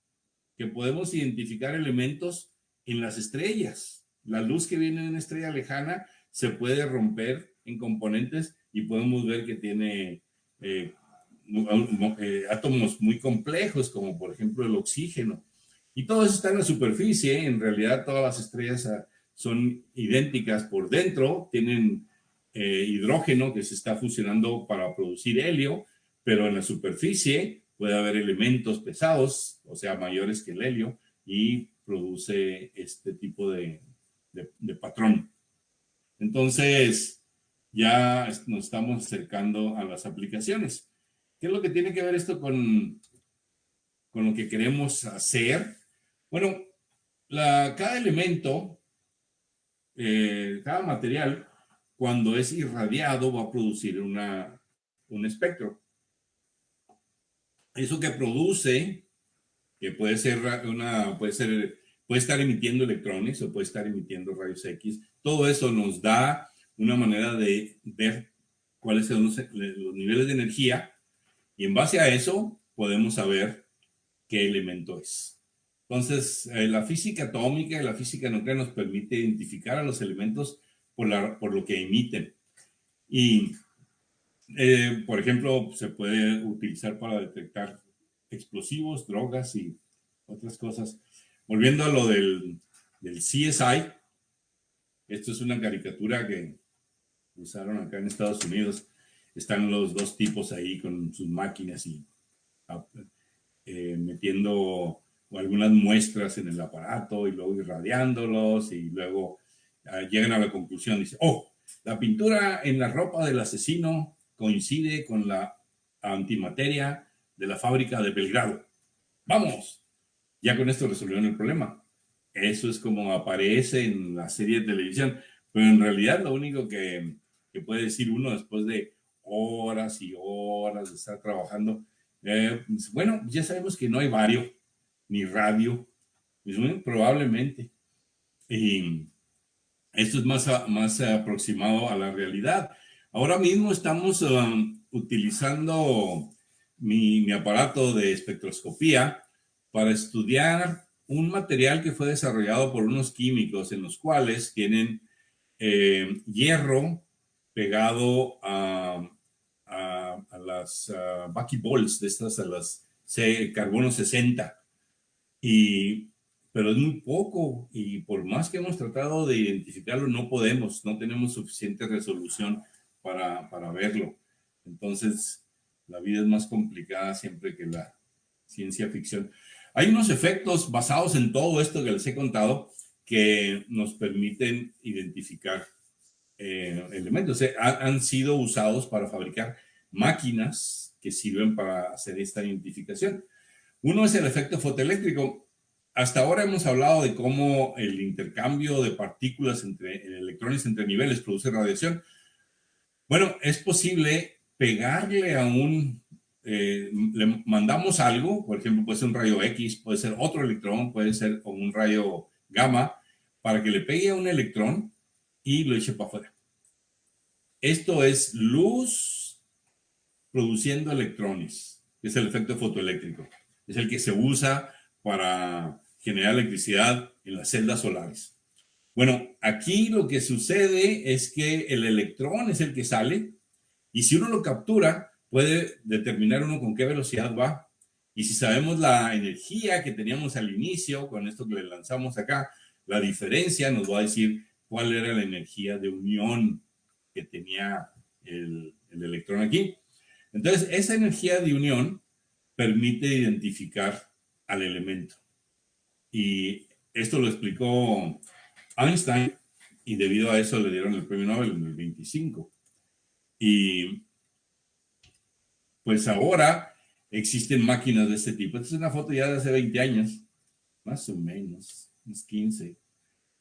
C: que podemos identificar elementos en las estrellas. La luz que viene de una estrella lejana se puede romper en componentes y podemos ver que tiene eh, eh, átomos muy complejos, como por ejemplo el oxígeno. Y todo eso está en la superficie, en realidad todas las estrellas ah, son idénticas por dentro, tienen eh, hidrógeno que se está fusionando para producir helio, pero en la superficie puede haber elementos pesados, o sea, mayores que el helio, y produce este tipo de, de patrón. Entonces, ya nos estamos acercando a las aplicaciones. ¿Qué es lo que tiene que ver esto con, con lo que queremos hacer? Bueno, cada elemento, eh, cada material, cuando es irradiado, va a producir un espectro. Eso que produce, que puede ser una, puede ser, puede estar emitiendo electrones o puede estar emitiendo rayos X, todo eso nos da una manera de ver cuáles son los niveles de energía y en base a eso podemos saber qué elemento es. Entonces, eh, la física atómica y la física nuclear nos permite identificar a los elementos por, la, por lo que emiten. Y, eh, por ejemplo, se puede utilizar para detectar explosivos, drogas y otras cosas. Volviendo a lo del, del CSI, esto es una caricatura que usaron acá en Estados Unidos están los dos tipos ahí con sus máquinas y eh, metiendo algunas muestras en el aparato y luego irradiándolos y luego ah, llegan a la conclusión, dice, oh, la pintura en la ropa del asesino coincide con la antimateria de la fábrica de Belgrado. ¡Vamos! Ya con esto resolvieron el problema. Eso es como aparece en la serie de televisión, pero en realidad lo único que, que puede decir uno después de horas y horas de estar trabajando. Eh, pues, bueno, ya sabemos que no hay vario ni radio, pues, probablemente. Y esto es más, más aproximado a la realidad. Ahora mismo estamos um, utilizando mi, aparato de espectroscopía para estudiar un material que fue desarrollado por unos químicos en los cuales tienen eh, hierro pegado a, las uh, buckyballs, de estas a las carbono 60. Y, pero es muy poco y por más que hemos tratado de identificarlo, no podemos, no tenemos suficiente resolución para, para verlo. Entonces, la vida es más complicada siempre que la ciencia ficción. Hay unos efectos basados en todo esto que les he contado que nos permiten identificar eh, elementos. han sido usados para fabricar máquinas que sirven para hacer esta identificación. Uno es el efecto fotoeléctrico. Hasta ahora hemos hablado de cómo el intercambio de partículas entre electrones entre niveles produce radiación. Bueno, es posible pegarle a un, eh, le mandamos algo, por ejemplo, puede ser un rayo X, puede ser otro electrón, puede ser un rayo gamma, para que le pegue a un electrón y lo eche para afuera. Esto es luz produciendo electrones, es el efecto fotoeléctrico. Es el que se usa para generar electricidad en las celdas solares. Bueno, aquí lo que sucede es que el electrón es el que sale y si uno lo captura, puede determinar uno con qué velocidad va. Y si sabemos la energía que teníamos al inicio, con esto que le lanzamos acá, la diferencia nos va a decir cuál era la energía de unión que tenía el, el electrón aquí. Entonces, esa energía de unión permite identificar al elemento. Y esto lo explicó Einstein y debido a eso le dieron el premio Nobel en el 25. Y pues ahora existen máquinas de este tipo. Esta es una foto ya de hace 20 años, más o menos, unos 15.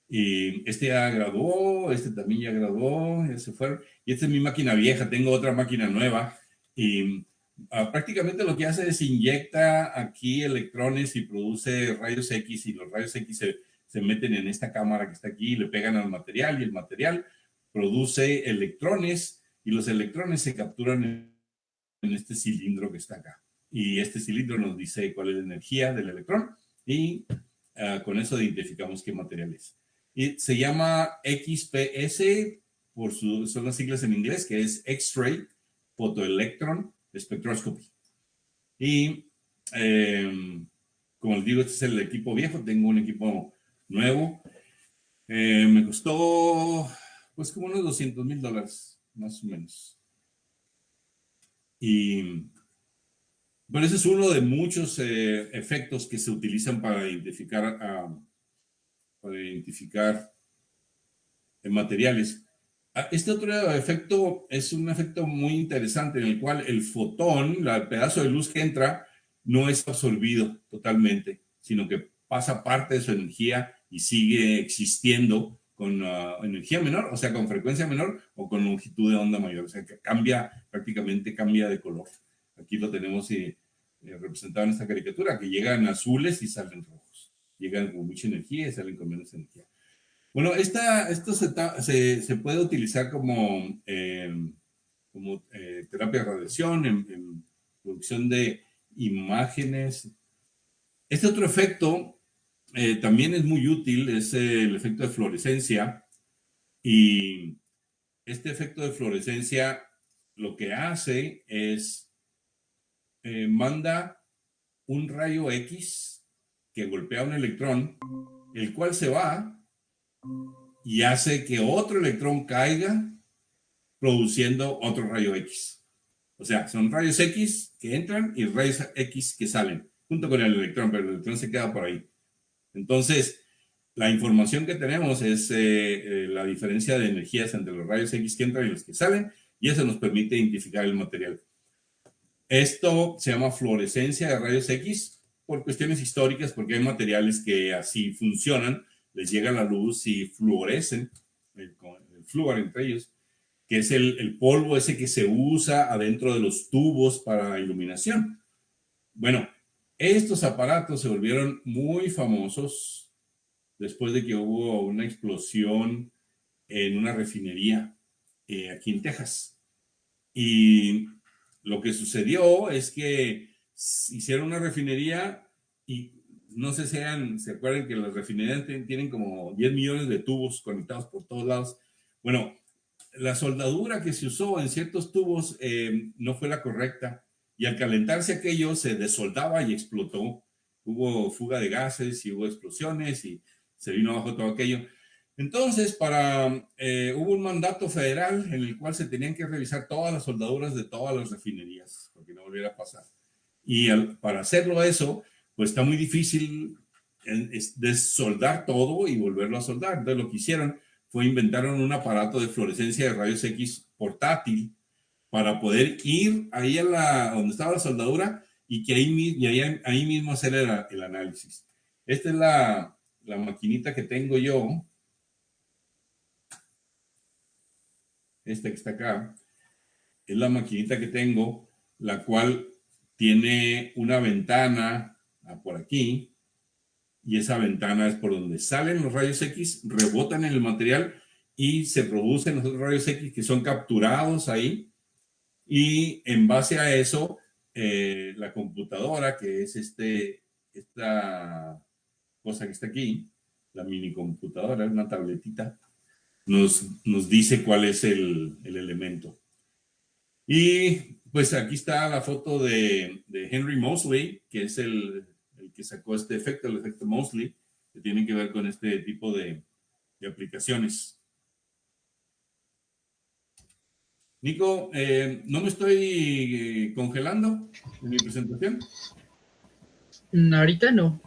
C: Y este ya graduó, este también ya graduó, ya se fueron. Y esta es mi máquina vieja, tengo otra máquina nueva. Y ah, prácticamente lo que hace es inyecta aquí electrones y produce rayos X y los rayos X se, se meten en esta cámara que está aquí y le pegan al material y el material produce electrones y los electrones se capturan en, este cilindro que está acá. Y este cilindro nos dice cuál es la energía del electrón y uh, con eso identificamos qué material es. Y se llama XPS, por su, son las siglas en inglés, que es X-Ray Photoelectron Spectroscopy. Y eh, como les digo, este es el equipo viejo, tengo un equipo nuevo. Eh, me costó pues como unos 200 mil dólares, más o menos. Y bueno, ese es uno de muchos eh, efectos que se utilizan para identificar, uh, para identificar materiales. Ah, este otro efecto es un efecto muy interesante en el cual el fotón, el pedazo de luz que entra, no es absorbido totalmente, sino que pasa parte de su energía y sigue existiendo con uh, energía menor, o sea, con frecuencia menor o con longitud de onda mayor, o sea, que cambia, prácticamente cambia de color. Aquí lo tenemos eh, eh, representado en esta caricatura, que llegan azules y salen rojos. Llegan con mucha energía y salen con menos energía. Bueno, esta, esto se, se, se puede utilizar como, eh, como eh, terapia de radiación, en, en producción de imágenes. Este otro efecto eh, también es muy útil, es el efecto de fluorescencia. Y este efecto de fluorescencia lo que hace es eh, manda un rayo X que golpea un electrón, el cual se va y hace que otro electrón caiga produciendo otro rayo X. O sea, son rayos X que entran y rayos X que salen, junto con el electrón, pero el electrón se queda por ahí. Entonces, la información que tenemos es eh, eh, la diferencia de energías entre los rayos X que entran y los que salen, y eso nos permite identificar el material. Esto se llama fluorescencia de rayos X por cuestiones históricas, porque hay materiales que así funcionan, les llega la luz y fluorescen, el, el flúor entre ellos, que es el, el polvo ese que se usa adentro de los tubos para iluminación. Bueno, estos aparatos se volvieron muy famosos después de que hubo una explosión en una refinería eh, aquí en Texas. Y lo que sucedió es que hicieron una refinería y no sé si se acuerdan que las refinerías tienen como 10 millones de tubos conectados por todos lados. Bueno, la soldadura que se usó en ciertos tubos eh, no fue la correcta y al calentarse aquello se desoldaba y explotó. Hubo fuga de gases y hubo explosiones y se vino abajo todo aquello. Entonces, para, eh, hubo un mandato federal en el cual se tenían que revisar todas las soldaduras de todas las refinerías, porque no volviera a pasar. Y para hacerlo eso, pues está muy difícil desoldar todo y volverlo a soldar. Entonces, lo que hicieron fue inventaron un aparato de fluorescencia de rayos X portátil para poder ir ahí a la, donde estaba la soldadura y que ahí, y ahí, ahí mismo hacer el, el, análisis. Esta es la, la maquinita que tengo yo. Esta que está acá. Es la maquinita que tengo, la cual tiene una ventana por aquí. Y esa ventana es por donde salen los rayos X, rebotan en el material y se producen los rayos X que son capturados ahí y en base a eso, eh, la computadora, que es este, esta cosa que está aquí, la mini computadora, una tabletita, nos, nos dice cuál es el, el, elemento. Y pues aquí está la foto de, de Henry Mosley, que es el, que sacó este efecto, el efecto Mosley, que tiene que ver con este tipo de, de aplicaciones. Nico, eh, ¿no me estoy eh, congelando en mi presentación?
B: Mm, ahorita no.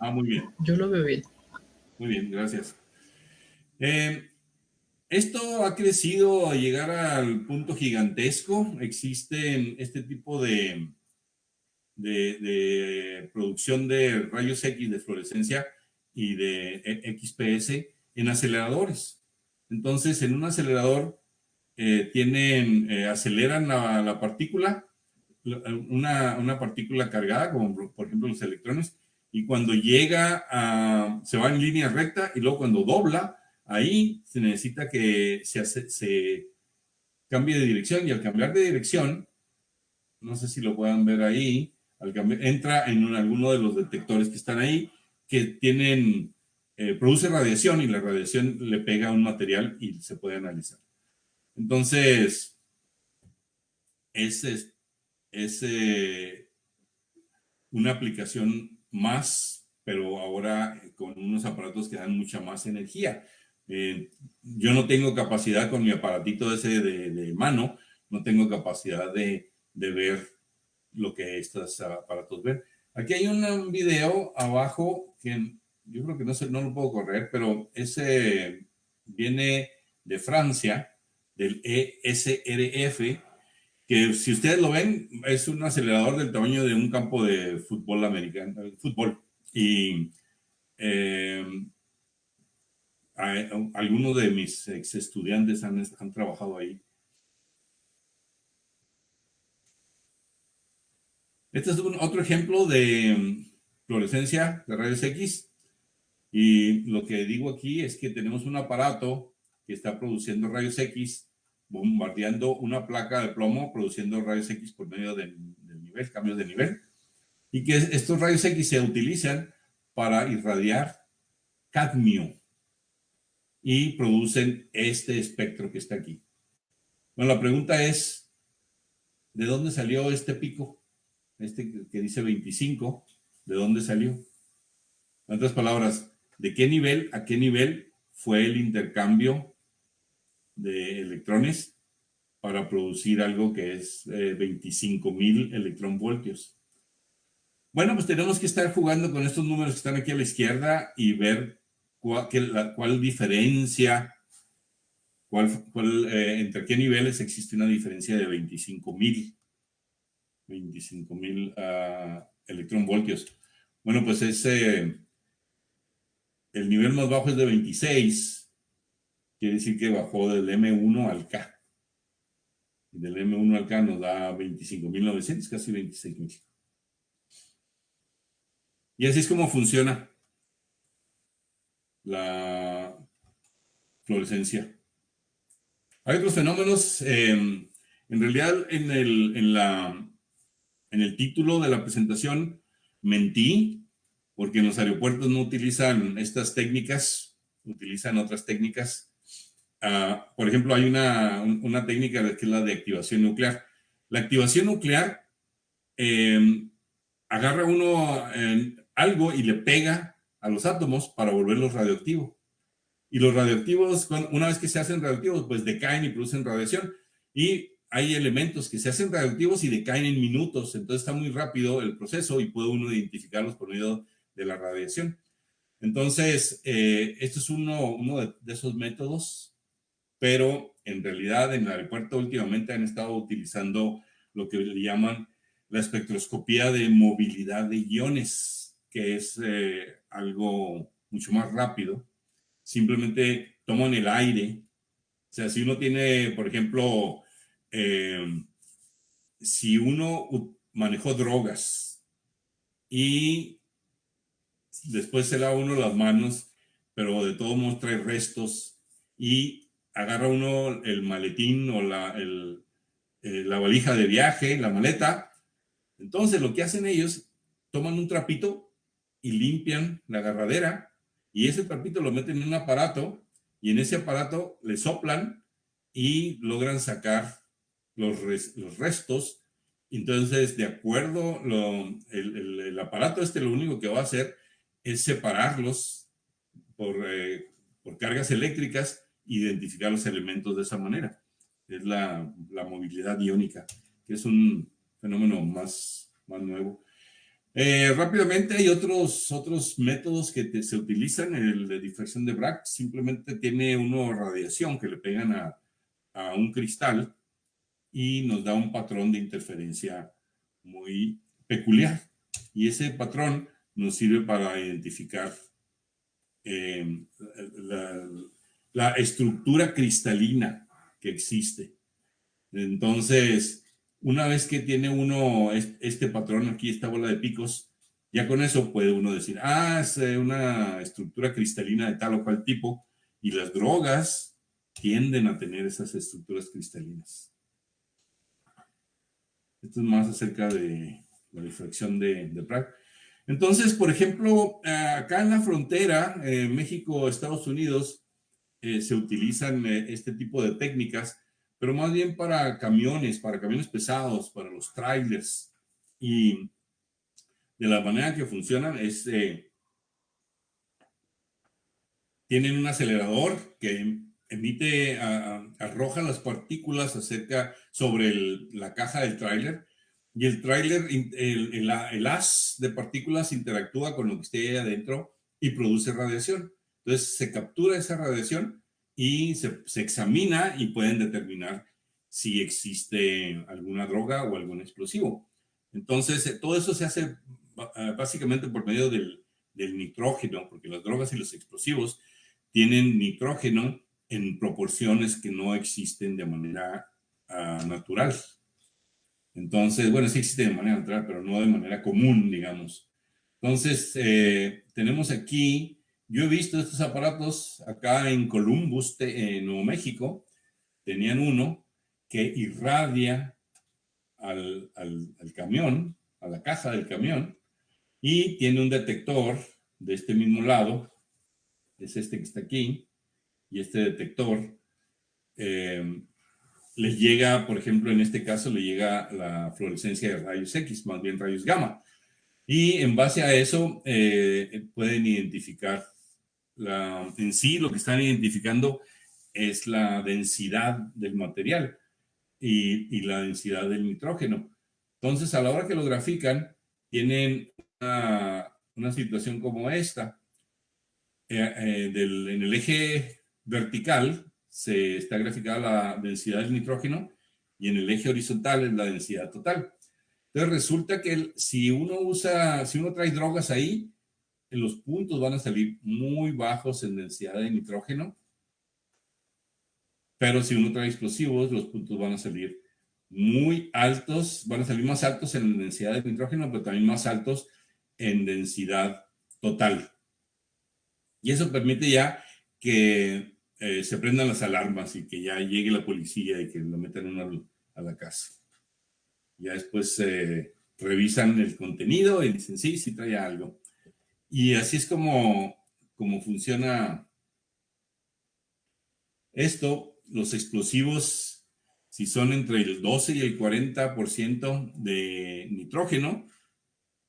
C: Ah, muy bien.
B: Yo lo veo bien.
C: Muy bien, gracias. Eh, esto ha crecido a llegar al punto gigantesco. Existen este tipo de, de, producción de rayos X de fluorescencia y de XPS en aceleradores. Entonces, en un acelerador eh, tienen, eh, aceleran la, partícula, una, una, partícula cargada, como por ejemplo los electrones, y cuando llega a, se va en línea recta y luego cuando dobla, ahí se necesita que se, se cambie de dirección y al cambiar de dirección, no sé si lo puedan ver ahí, entra en alguno de los detectores que están ahí, que tienen, eh, produce radiación y la radiación le pega a un material y se puede analizar. Entonces, es, es, una aplicación más, pero ahora con unos aparatos que dan mucha más energía. Eh, yo no tengo capacidad con mi aparatito ese de, mano, no tengo capacidad de, de ver lo que estos aparatos ven. Aquí hay un video abajo que yo creo que no, sé, no lo puedo correr, pero ese viene de Francia, del ESRF, que si ustedes lo ven, es un acelerador del tamaño de un campo de fútbol americano, fútbol. Y eh, algunos de mis ex estudiantes han, han trabajado ahí. Este es otro ejemplo de mm, fluorescencia de rayos X. Y lo que digo aquí es que tenemos un aparato que está produciendo rayos X, bombardeando una placa de plomo, produciendo rayos X por medio nivel, cambios de nivel. Y que estos rayos X se utilizan para irradiar cadmio y producen este espectro que está aquí. Bueno, la pregunta es, ¿de dónde salió este pico? Este que dice 25, ¿de dónde salió? En otras palabras, ¿de qué nivel a qué nivel fue el intercambio de electrones para producir algo que es 25 eh, mil electronvoltios? Bueno, pues tenemos que estar jugando con estos números que están aquí a la izquierda y ver cuál, cuál diferencia, cuál, cuál, eh, entre qué niveles existe una diferencia de 25 mil. 25 mil uh, electronvoltios. Bueno, pues ese, el nivel más bajo es de 26, quiere decir que bajó del M1 al K. Y del M1 al K nos da 25.900, casi 26.000. Y así es como funciona la fluorescencia. Hay otros fenómenos. Eh, en realidad, en, el, en la en el título de la presentación mentí, porque en los aeropuertos no utilizan estas técnicas, utilizan otras técnicas. Ah, por ejemplo, hay una, técnica que es la de activación nuclear. La activación nuclear em, agarra uno algo y le pega a los átomos para volverlos radioactivos. Y los radioactivos, una vez que se hacen radioactivos, pues decaen y producen radiación. Y hay elementos que se hacen radioactivos y decaen en minutos, entonces está muy rápido el proceso y puede uno identificarlos por medio de la radiación. Entonces, eh, esto es uno, de, esos métodos, pero en realidad en el aeropuerto últimamente han estado utilizando lo que le llaman la espectroscopía de movilidad de iones, que es eh, algo mucho más rápido. Simplemente toman el aire. O sea, si uno tiene, por ejemplo, eh, si uno manejó drogas y después se lava uno las manos, pero de todo modo trae restos y agarra uno el maletín o la, eh, la valija de viaje, la maleta, entonces lo que hacen ellos, toman un trapito y limpian la agarradera y ese trapito lo meten en un aparato y en ese aparato le soplan y logran sacar los, los restos. Entonces, de acuerdo, el, aparato este lo único que va a hacer es separarlos por, eh, por cargas eléctricas, identificar los elementos de esa manera. Es la, la movilidad iónica, que es un fenómeno más, más nuevo. Eh, rápidamente hay otros, otros métodos que se utilizan. El de difracción de Bragg simplemente tiene una radiación que le pegan a, a un cristal y nos da un patrón de interferencia muy peculiar. Y ese patrón nos sirve para identificar eh, la, la estructura cristalina que existe. Entonces, una vez que tiene uno este patrón aquí, esta bola de picos, ya con eso puede uno decir, ah, es eh, una estructura cristalina de tal o cual tipo, y las drogas tienden a tener esas estructuras cristalinas. Esto es más acerca de la difracción de, de. Entonces, por ejemplo, acá en la frontera, eh, México-Estados Unidos, eh, se utilizan este tipo de técnicas pero más bien para camiones, para camiones pesados, para los trailers. Y de la manera que funcionan es, eh, tienen un acelerador que emite, arroja las partículas acerca, sobre la caja del tráiler, y el tráiler, el, el, el, haz de partículas interactúa con lo que esté ahí adentro y produce radiación. Entonces se captura esa radiación y se, examina y pueden determinar si existe alguna droga o algún explosivo. Entonces, eh, todo eso se hace eh, básicamente por medio del, nitrógeno, porque las drogas y los explosivos tienen nitrógeno en proporciones que no existen de manera natural. Entonces, bueno, sí existe de manera natural, pero no de manera común, digamos. Entonces, eh, tenemos aquí yo he visto estos aparatos acá en Columbus, en Nuevo México. Tenían uno que irradia al, camión, a la caja del camión, y tiene un detector de este mismo lado, es este que está aquí, y este detector eh, le llega, por ejemplo, en este caso le llega la fluorescencia de rayos X, más bien rayos gamma. Y en base a eso eh, pueden identificar en sí lo que están identificando es la densidad del material y, la densidad del nitrógeno. Entonces, a la hora que lo grafican, tienen una, situación como esta. Eh, eh, en el eje vertical se está graficada la densidad del nitrógeno y en el eje horizontal es la densidad total. Entonces resulta que si uno usa, si uno trae drogas ahí, los puntos van a salir muy bajos en densidad de nitrógeno, pero si uno trae explosivos, los puntos van a salir muy altos, van a salir más altos en densidad de nitrógeno, pero también más altos en densidad total. Y eso permite ya que eh, se prendan las alarmas y que ya llegue la policía y que lo metan a la casa. Ya después eh, revisan el contenido y dicen, sí, sí trae algo. Y así es como, como funciona esto. Los explosivos, si son entre el 12 y el 40% de nitrógeno,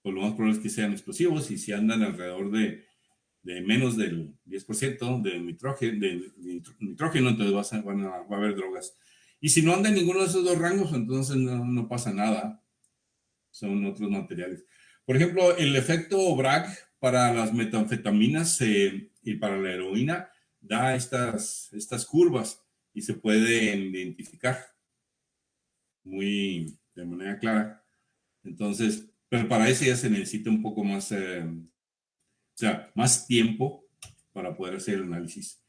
C: pues lo más probable es que sean explosivos. Y si andan alrededor de, menos del 10% de nitrógeno, de nitrógeno, entonces a, van a, va a haber drogas. Y si no anda en ninguno de esos dos rangos, entonces no, no pasa nada. Son otros materiales. Por ejemplo, el efecto Bragg para las metanfetaminas eh, y para la heroína da estas, estas curvas y se pueden identificar muy de manera clara. Entonces, pero para eso ya se necesita un poco más, eh, o sea, más tiempo para poder hacer el análisis.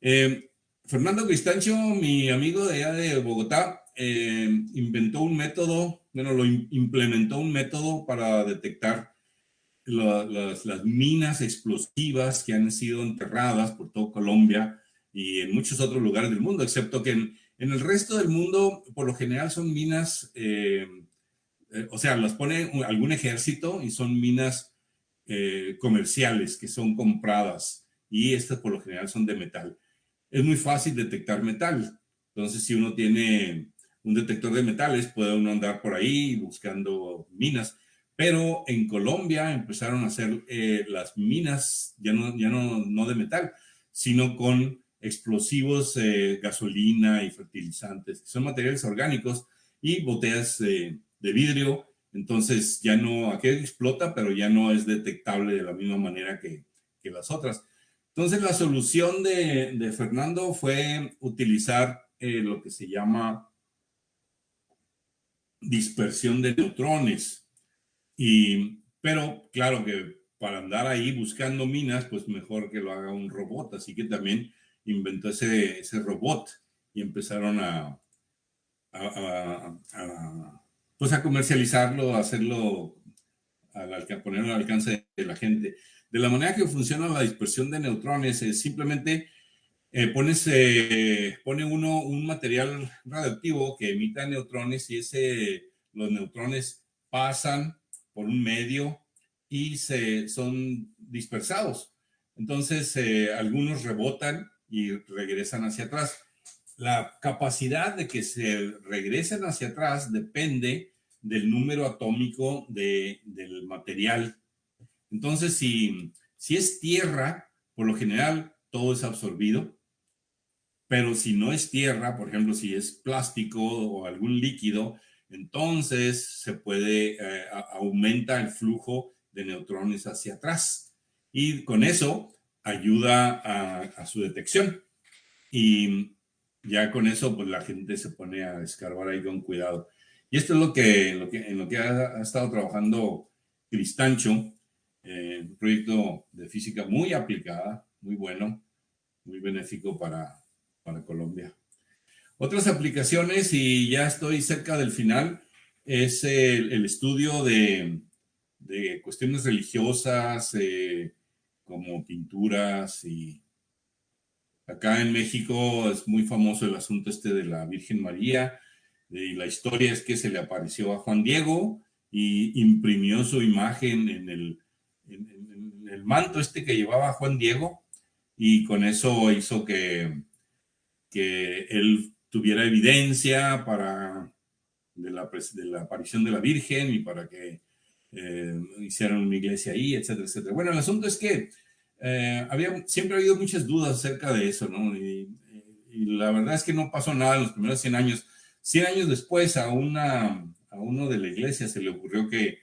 C: Eh, Fernando Cristancio, mi amigo de allá de Bogotá, inventó un método, bueno, lo implementó un método para detectar las, minas explosivas que han sido enterradas por todo Colombia y en muchos otros lugares del mundo, excepto que en, el resto del mundo, por lo general, son minas, eh, eh, o sea, las pone algún ejército y son minas eh, comerciales que son compradas y estas por lo general son de metal. Es muy fácil detectar metal. Entonces, si uno tiene un detector de metales, puede uno andar por ahí buscando minas pero en Colombia empezaron a hacer eh, las minas, ya, no, ya no, no, de metal, sino con explosivos, eh, gasolina y fertilizantes, que son materiales orgánicos y botellas de vidrio. Entonces ya no, aquello explota, pero ya no es detectable de la misma manera que, que las otras. Entonces la solución de, de Fernando fue utilizar eh, lo que se llama dispersión de neutrones y, pero claro que para andar ahí buscando minas, pues mejor que lo haga un robot. Así que también inventó ese, ese robot y empezaron a, a, pues a comercializarlo, a hacerlo, al, ponerlo al alcance de la gente. De la manera que funciona la dispersión de neutrones es simplemente eh, pones, eh, pone uno un material radioactivo que emita neutrones y ese, los neutrones pasan por un medio y se, son dispersados. Entonces, eh, algunos rebotan y regresan hacia atrás. La capacidad de que se regresen hacia atrás depende del número atómico de, del material. Entonces, si, si es tierra, por lo general todo es absorbido, pero si no es tierra, por ejemplo, si es plástico o algún líquido, entonces se puede, eh, aumenta el flujo de neutrones hacia atrás. Y con eso ayuda a, su detección. Y ya con eso, pues la gente se pone a escarbar ahí con cuidado. Y esto es lo que, lo que en lo que ha, estado trabajando Cristancho, eh, un proyecto de física muy aplicada, muy bueno, muy benéfico para, para Colombia. Otras aplicaciones, y ya estoy cerca del final, es el, estudio de, de, cuestiones religiosas, eh, como pinturas y acá en México es muy famoso el asunto este de la Virgen María y la historia es que se le apareció a Juan Diego y imprimió su imagen en el, el manto este que llevaba Juan Diego y con eso hizo que, que él tuviera evidencia para de la, de la aparición de la Virgen y para que eh, hicieron una iglesia ahí, etcétera, etcétera. Bueno, el asunto es que eh, había, siempre ha habido muchas dudas acerca de eso, ¿no? Y, la verdad es que no pasó nada en los primeros 100 años. 100 años después a, una, a uno de la iglesia se le ocurrió que,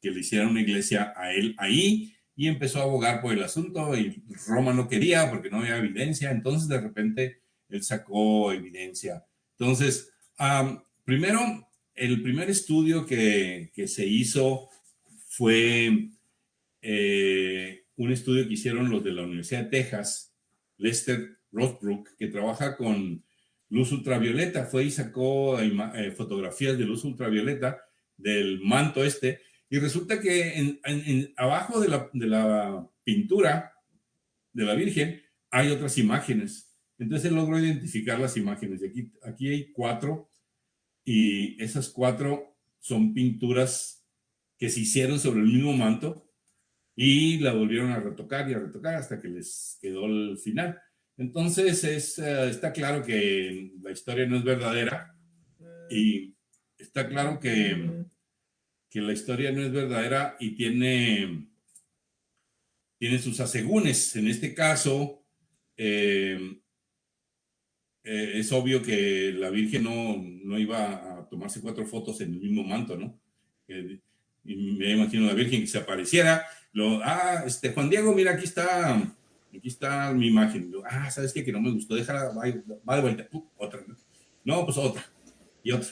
C: que le hicieran una iglesia a él ahí y empezó a abogar por el asunto y Roma no quería porque no había evidencia, entonces de repente él sacó evidencia. Entonces, primero, el primer estudio que, que se hizo fue eh, un estudio que hicieron los de la Universidad de Texas, Lester Rothbrook, que trabaja con luz ultravioleta, fue y sacó eh, fotografías de luz ultravioleta del manto este, y resulta que en, abajo de la, pintura de la Virgen hay otras imágenes. Entonces logró identificar las imágenes. Aquí hay cuatro, y esas cuatro son pinturas que se hicieron sobre el mismo manto y la volvieron a retocar y a retocar hasta que les quedó el final. Entonces es, eh, está claro que la historia no es verdadera y está claro que, que la historia no es verdadera y tiene, tiene sus asegúnes. En este caso, eh, eh, es obvio que la Virgen no, no, iba a tomarse cuatro fotos en el mismo manto, ¿no? Y me imagino la Virgen que se apareciera, lo, ah, este, Juan Diego, mira, aquí está, aquí está mi imagen, ah, ¿sabes qué? Que no me gustó, déjala, va, va de vuelta, otra, no, pues otra, y otra,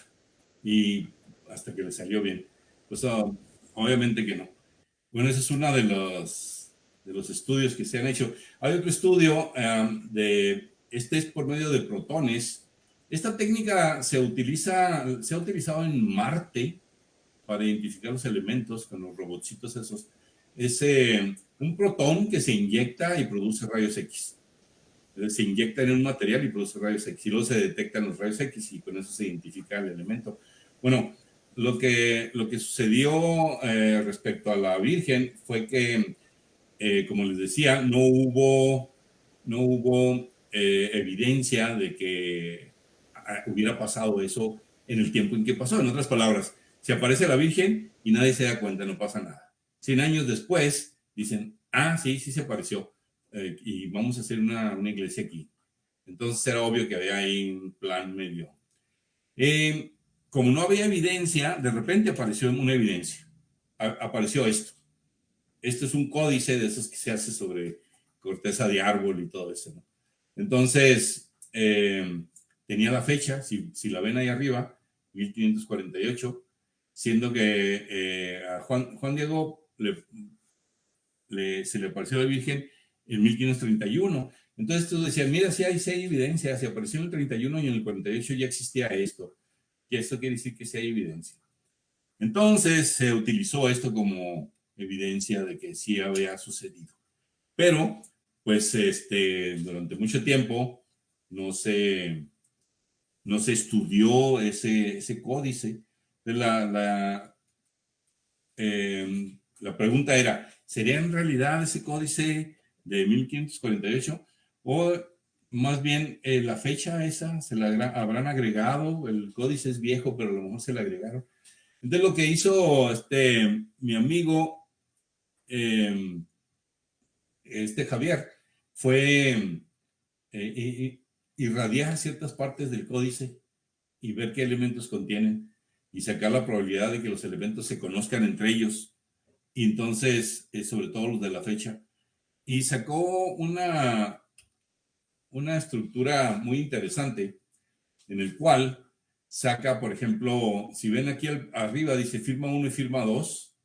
C: y hasta que le salió bien, pues ah, obviamente que no. Bueno, ese es uno de los, de los estudios que se han hecho. Hay otro estudio de, este es por medio de protones, esta técnica se utiliza, se ha utilizado en Marte, para identificar los elementos con los robotcitos esos, es eh, un protón que se inyecta y produce rayos X. Se inyecta en un material y produce rayos X. Y luego se detectan los rayos X y con eso se identifica el elemento. Bueno, lo que, lo que sucedió eh, respecto a la Virgen fue que, eh, como les decía, no hubo, no hubo evidencia de que ah, hubiera pasado eso en el tiempo en que pasó. En otras palabras, se aparece la Virgen y nadie se da cuenta, no pasa nada. Cien años después dicen, ah, sí, sí se apareció eh, y vamos a hacer una, una, iglesia aquí. Entonces era obvio que había ahí un plan medio. Eh, como no había evidencia, de repente apareció una evidencia. apareció esto. Esto es un códice de esos que se hace sobre corteza de árbol y todo eso. Entonces, eh, tenía la fecha, si, si la ven ahí arriba, 1548, siendo que eh, a Juan, Juan Diego se le apareció la Virgen en 1531. Entonces tú decías, mira, si hay, hay evidencia, se apareció en el 31 y en el 48 ya existía esto. Y esto quiere decir que sí hay evidencia. Entonces se utilizó esto como evidencia de que sí había sucedido. Pero, pues, este, durante mucho tiempo no se, no se estudió ese, ese códice. La, la, em, la pregunta era, ¿sería en realidad ese códice de 1548 o más bien eh, la fecha esa se la habrán agregado, el códice es viejo, pero a lo mejor se le agregaron. Entonces lo que hizo este, mi amigo, em, este Javier, fue eh, irradiar ciertas partes del códice y ver qué elementos contienen y sacar la probabilidad de que los elementos se conozcan entre ellos. Y entonces, eh, sobre todo los de la fecha. Y sacó una, una estructura muy interesante en el cual saca, por ejemplo, si ven aquí arriba dice firma 1 y firma 2,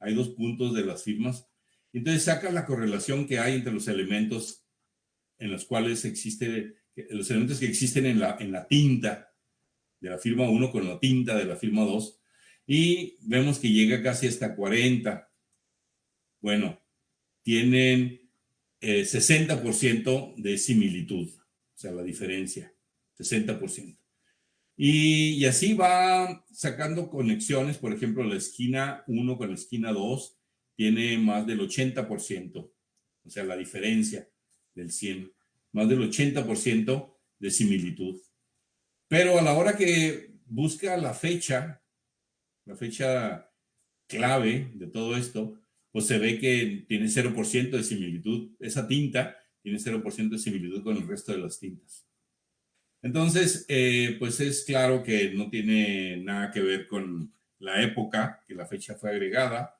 C: hay dos puntos de las firmas, entonces saca la correlación que hay entre los elementos en los cuales existe, los elementos que existen en la, en la tinta de la firma 1 con la tinta de la firma 2, y vemos que llega casi hasta 40. Bueno, tienen 60% eh, de similitud, o sea, la diferencia, 60%. Y, y, así va sacando conexiones, por ejemplo, la esquina 1 con la esquina 2 tiene más del 80%, o sea, la diferencia del 100, más del 80% de similitud. Pero a la hora que busca la fecha, la fecha clave de todo esto, pues se ve que tiene 0% de similitud. Esa tinta tiene 0% de similitud con el resto de las tintas. Entonces, eh, pues es claro que no tiene nada que ver con la época que la fecha fue agregada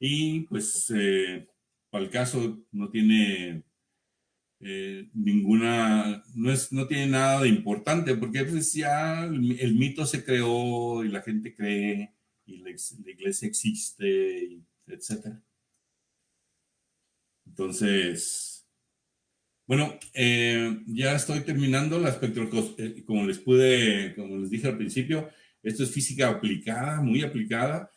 C: y pues eh, para el caso no tiene eh, ninguna, no, es, no tiene nada de importante porque pues ya el, mito se creó y la gente cree y la, la iglesia existe etcétera. Entonces, bueno, eh, ya estoy terminando la espectroscopia, eh, como les pude, como les dije al principio, esto es física aplicada, muy aplicada,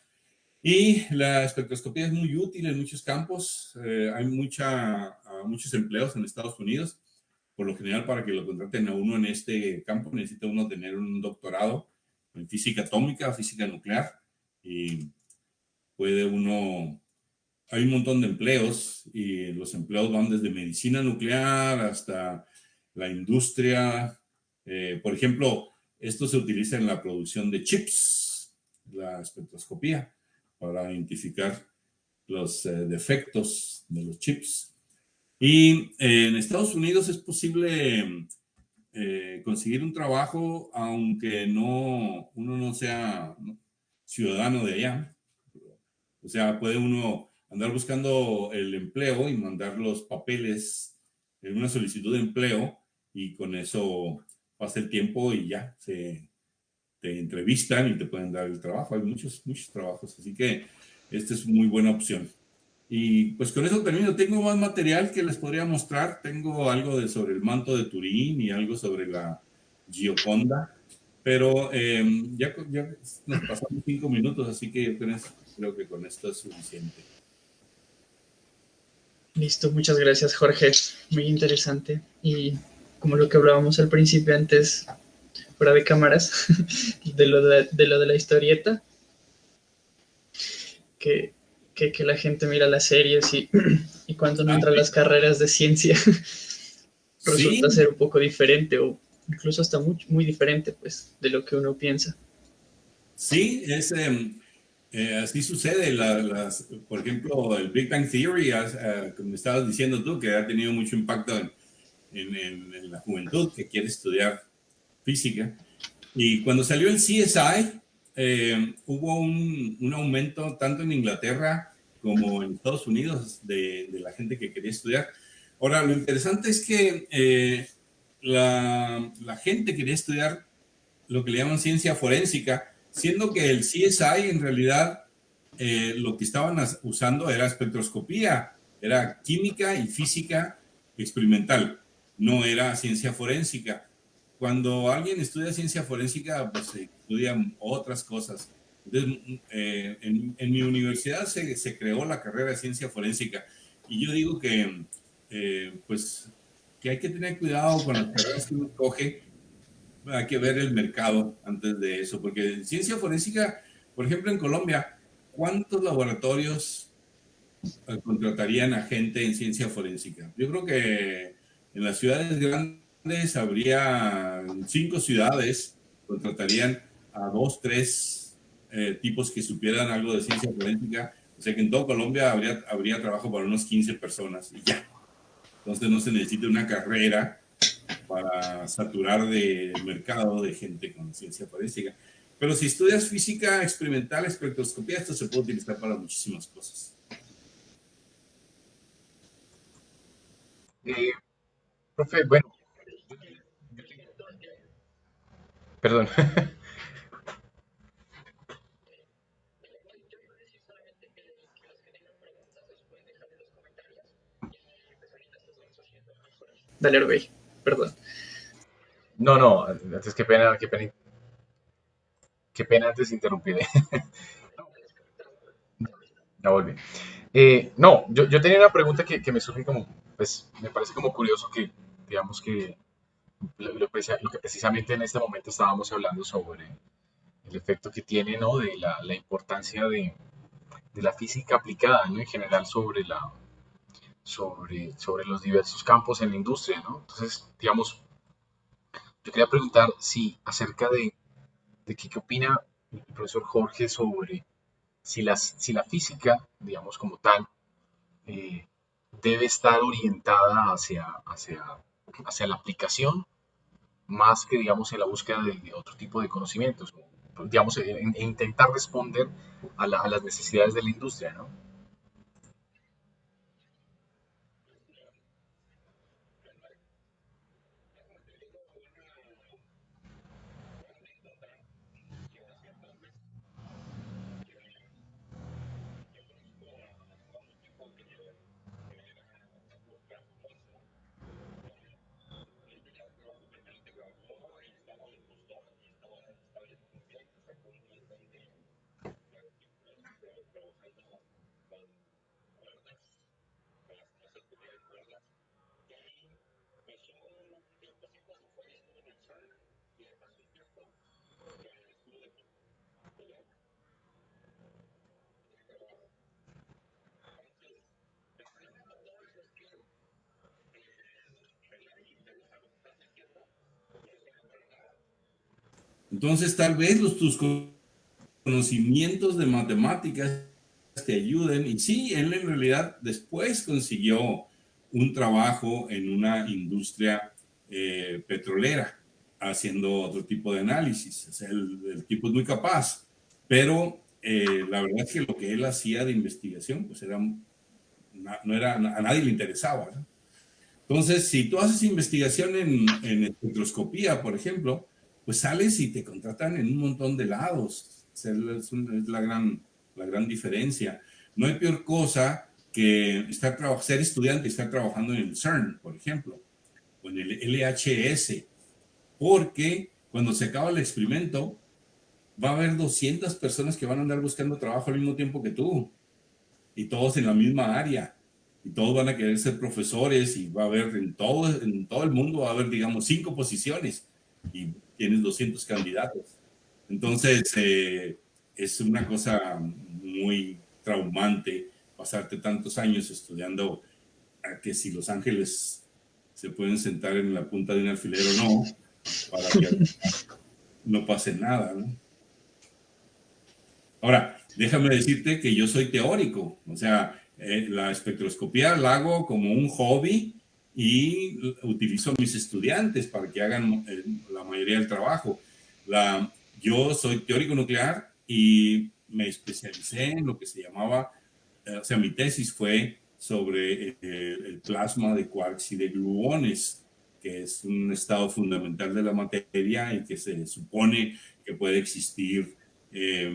C: y la espectroscopía es muy útil en muchos campos, hay mucha, muchos empleos en Estados Unidos, por lo general para que lo contraten a uno en este campo necesita uno tener un doctorado en física atómica, física nuclear, y puede uno hay un montón de empleos y los empleos van desde medicina nuclear hasta la industria. Eh, por ejemplo, esto se utiliza en la producción de chips, la espectroscopía, para identificar los eh, defectos de los chips. Y eh, en Estados Unidos es posible conseguir un trabajo aunque no, uno no sea ciudadano de allá. O sea, puede uno andar buscando el empleo y mandar los papeles en una solicitud de empleo y con eso pasa el tiempo y ya se te entrevistan y te pueden dar el trabajo. Hay muchos, muchos trabajos, así que esta es muy buena opción. Y pues con eso termino. Tengo más material que les podría mostrar. Tengo algo de, sobre el manto de Turín y algo sobre la Gioconda. Pero em, ya, ya nos pasamos cinco minutos, así que creo que con esto es suficiente.
B: Listo, muchas gracias Jorge, muy interesante. Y como lo que hablábamos al principio antes, fuera de cámaras, de lo de, lo de la historieta, que, que, la gente mira las series y, y cuando no entra a las carreras de ciencia resulta ser un poco diferente o incluso hasta muy, muy diferente pues de lo que uno piensa.
C: Sí, es... Em, eh, así sucede, las, por ejemplo, el Big Bang Theory, uh, como estabas diciendo tú, que ha tenido mucho impacto en, en, la juventud que quiere estudiar física. Y cuando salió el CSI, eh, hubo un, un, aumento tanto en Inglaterra como en Estados Unidos de, de, la gente que quería estudiar. Ahora, lo interesante es que eh, la, la gente quería estudiar lo que le llaman ciencia forénsica, siendo que el CSI en realidad eh, lo que estaban usando era espectroscopía era química y física experimental, no era ciencia forénsica. Cuando alguien estudia ciencia forénsica, pues se estudian otras cosas. Entonces, eh, en, mi universidad se, se, creó la carrera de ciencia forénsica y yo digo que, eh, pues, que hay que tener cuidado con las carreras que uno coge. Hay que ver el mercado antes de eso, porque en ciencia forénsica, por ejemplo, en Colombia, ¿cuántos laboratorios eh, contratarían a gente en ciencia forénsica? Yo creo que en las ciudades grandes habría cinco ciudades, contratarían a dos, tres eh, tipos que supieran algo de ciencia forénsica. O sea que en toda Colombia habría, habría trabajo para unos 15 personas y ya. Entonces no se necesita una carrera para saturar de mercado de gente con ciencia forénsica. Pero si estudias física experimental, espectroscopía, esto se puede utilizar para muchísimas cosas.
A: Eh, profe, bueno. Perdón.
B: Dale, Orbey. Perdón.
A: No, no, antes qué pena, qué pena, qué pena antes interrumpir. Ya volví. Eh, no, yo, yo, tenía una pregunta que, que, me surge como, pues, me parece como curioso que, digamos que lo, lo, que precisamente en este momento estábamos hablando sobre el efecto que tiene, ¿no? De la, la importancia de, de, la física aplicada, ¿no? En general sobre la, sobre, sobre los diversos campos en la industria, ¿no? Entonces, digamos, yo quería preguntar si acerca de, de qué, opina el profesor Jorge sobre si, las, si la física, digamos como tal, eh, debe estar orientada hacia, hacia, hacia la aplicación más que, digamos, en la búsqueda de, otro tipo de conocimientos, digamos, e, intentar responder a, a las necesidades de la industria, ¿no?
C: Entonces, tal vez los, tus conocimientos de matemáticas te ayuden. Y sí, él en realidad después consiguió un trabajo en una industria eh, petrolera, haciendo otro tipo de análisis. O sea, el, el, tipo es muy capaz, pero eh, la verdad es que lo que él hacía de investigación, pues era, no era, a nadie le interesaba. ¿no? Entonces, si tú haces investigación en, en espectroscopía, por ejemplo, pues sales y te contratan en un montón de lados. Es, la, gran, la gran diferencia. No hay peor cosa que estar, ser estudiante y estar trabajando en el CERN, por ejemplo, o en el LHS, porque cuando se acaba el experimento, va a haber 200 personas que van a andar buscando trabajo al mismo tiempo que tú, y todos en la misma área, y todos van a querer ser profesores, y va a haber en todo, en todo el mundo, va a haber, digamos, cinco posiciones, y tienes 200 candidatos. Entonces, eh, es una cosa muy traumante pasarte tantos años estudiando a que si los ángeles se pueden sentar en la punta de un alfiler o no, para que no pase nada. Ahora, déjame decirte que yo soy teórico, o sea, eh, la espectroscopía la hago como un hobby y utilizo a mis estudiantes para que hagan eh, la mayoría del trabajo. La, yo soy teórico nuclear y me especialicé en lo que se llamaba, eh, o sea, mi tesis fue sobre eh, el plasma de quarks y de gluones, que es un estado fundamental de la materia y que se supone que puede existir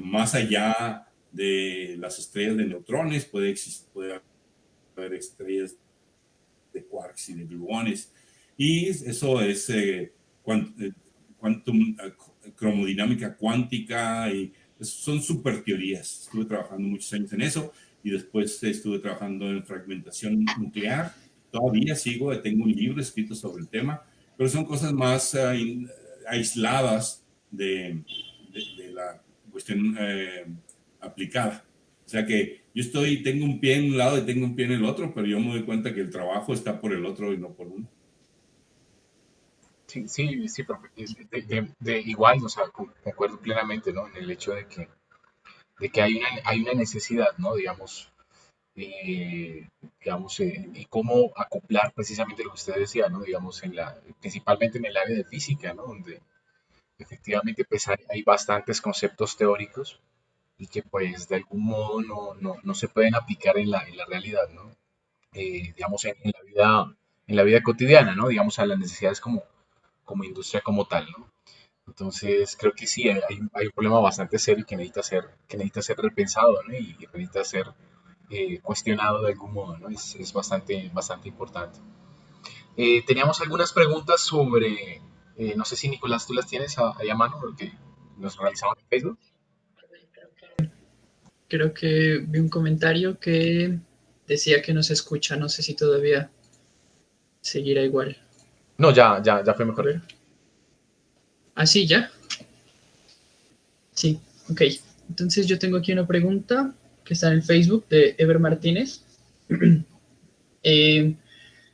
C: más allá de las estrellas de neutrones, puede existir, puede haber estrellas de quarks y de gluones. Y eso es eh, eh quantum, eh, cromodinámica cuántica y son super teorías. Estuve trabajando muchos años en eso y después estuve trabajando en fragmentación nuclear. Todavía sigo, tengo un libro escrito sobre el tema, pero son cosas más uh, aisladas de, de, de, la cuestión eh, aplicada. O sea que yo estoy, tengo un pie en un lado y tengo un pie en el otro, pero yo me doy cuenta que el trabajo está por el otro y no por uno.
A: Sí, sí, sí, de, de, igual, o sea, concuerdo plenamente, ¿no? En el hecho de que, de que hay, una, hay una necesidad, ¿no? Digamos, eh, digamos, eh, y cómo acoplar precisamente lo que usted decía, ¿no? Digamos, en la, principalmente en el área de física, ¿no? Donde efectivamente pues hay, bastantes conceptos teóricos y que pues de algún modo no, no, no se pueden aplicar en la, en la realidad, ¿no? Eh, digamos, en, la vida, en la vida cotidiana, ¿no? Digamos, a las necesidades como como industria como tal, ¿no? Entonces, creo que sí, hay, hay, un problema bastante serio que necesita ser, que necesita ser repensado, ¿no? Y, necesita ser eh, cuestionado de algún modo, ¿no? Es, es bastante, bastante importante. Eh, teníamos algunas preguntas sobre, eh, no sé si Nicolás tú las tienes ahí a mano, porque nos realizamos en Facebook.
B: Creo que vi un comentario que decía que no se escucha, no sé si todavía seguirá igual.
A: No, ya, ya, ya fue mejor.
B: ¿Ah, sí, ya? Sí, ok. Entonces yo tengo aquí una pregunta que está en el Facebook de Ever Martínez. eh,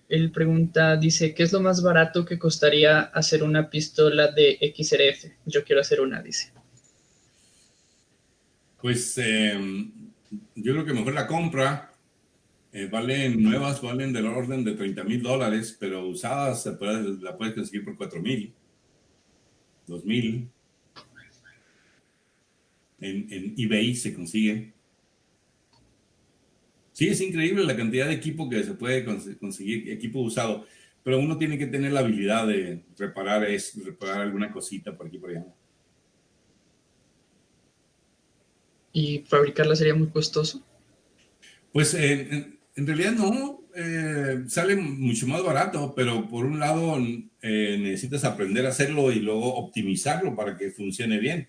B: él pregunta, dice, ¿qué es lo más barato que costaría hacer una pistola de XRF? Yo quiero hacer una, dice.
C: Pues em, yo creo que mejor la compra eh, valen nuevas, valen del orden de 30 mil dólares, pero usadas se puede, la puedes conseguir por 4 mil, 2 mil. En, en, eBay se consiguen. Sí, es increíble la cantidad de equipo que se puede conseguir, equipo usado, pero uno tiene que tener la habilidad de reparar, es, reparar alguna cosita por aquí por allá.
B: ¿Y fabricarla sería muy costoso?
C: Pues eh, en realidad no, eh, sale mucho más barato, pero por un lado eh, necesitas aprender a hacerlo y luego optimizarlo para que funcione bien.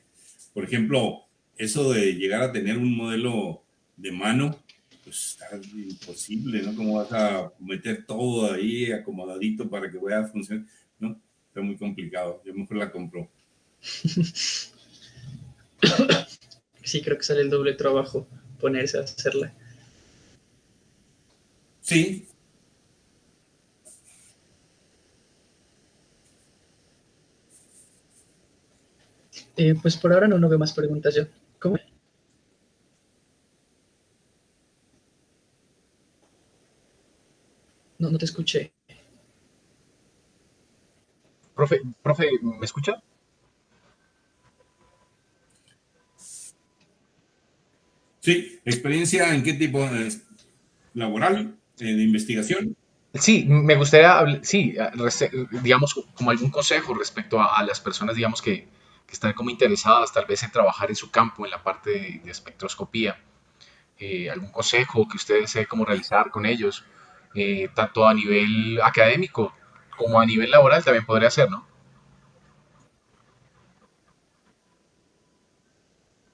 C: Por ejemplo, eso de llegar a tener un modelo de mano, pues está imposible, ¿no? ¿Cómo vas a meter todo ahí acomodadito para que vaya a funcionar? No, está muy complicado. Yo mejor la compro.
B: Sí, creo que sale el doble trabajo ponerse a hacerla.
C: Sí.
B: Eh, pues por ahora no, no veo más preguntas yo. ¿Cómo? No, no te escuché.
A: Profe, profe, ¿me escucha?
C: Sí, experiencia en qué tipo laboral de investigación.
A: Sí, me gustaría, sí, digamos, como algún consejo respecto a, las personas, digamos, que, que, están como interesadas tal vez en trabajar en su campo, en la parte de, espectroscopía. Eh, algún consejo que ustedes desee cómo realizar con ellos, eh, tanto a nivel académico como a nivel laboral también podría ser, ¿no?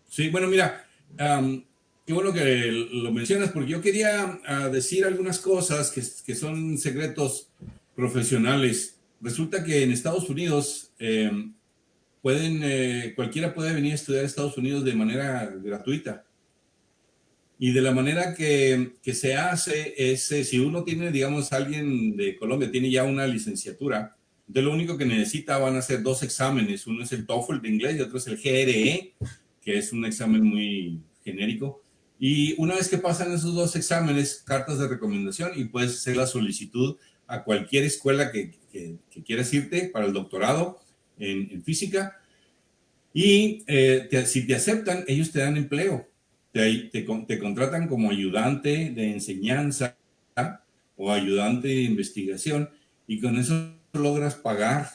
C: Sí, bueno, mira, Qué bueno que lo mencionas, porque yo quería ah, decir algunas cosas que, que, son secretos profesionales. Resulta que en Estados Unidos em, pueden, eh, cualquiera puede venir a estudiar a Estados Unidos de manera gratuita. Y de la manera que, que se hace es, eh, si uno tiene, digamos, alguien de Colombia tiene ya una licenciatura, de lo único que necesita van a ser dos exámenes. Uno es el TOEFL de inglés y otro es el GRE, que es un examen muy genérico. Y una vez que pasan esos dos exámenes, cartas de recomendación y puedes hacer la solicitud a cualquier escuela que, que, quieras irte para el doctorado en, física. Y eh, si te aceptan, ellos te dan empleo. Te, te, contratan como ayudante de enseñanza o ayudante de investigación y con eso logras pagar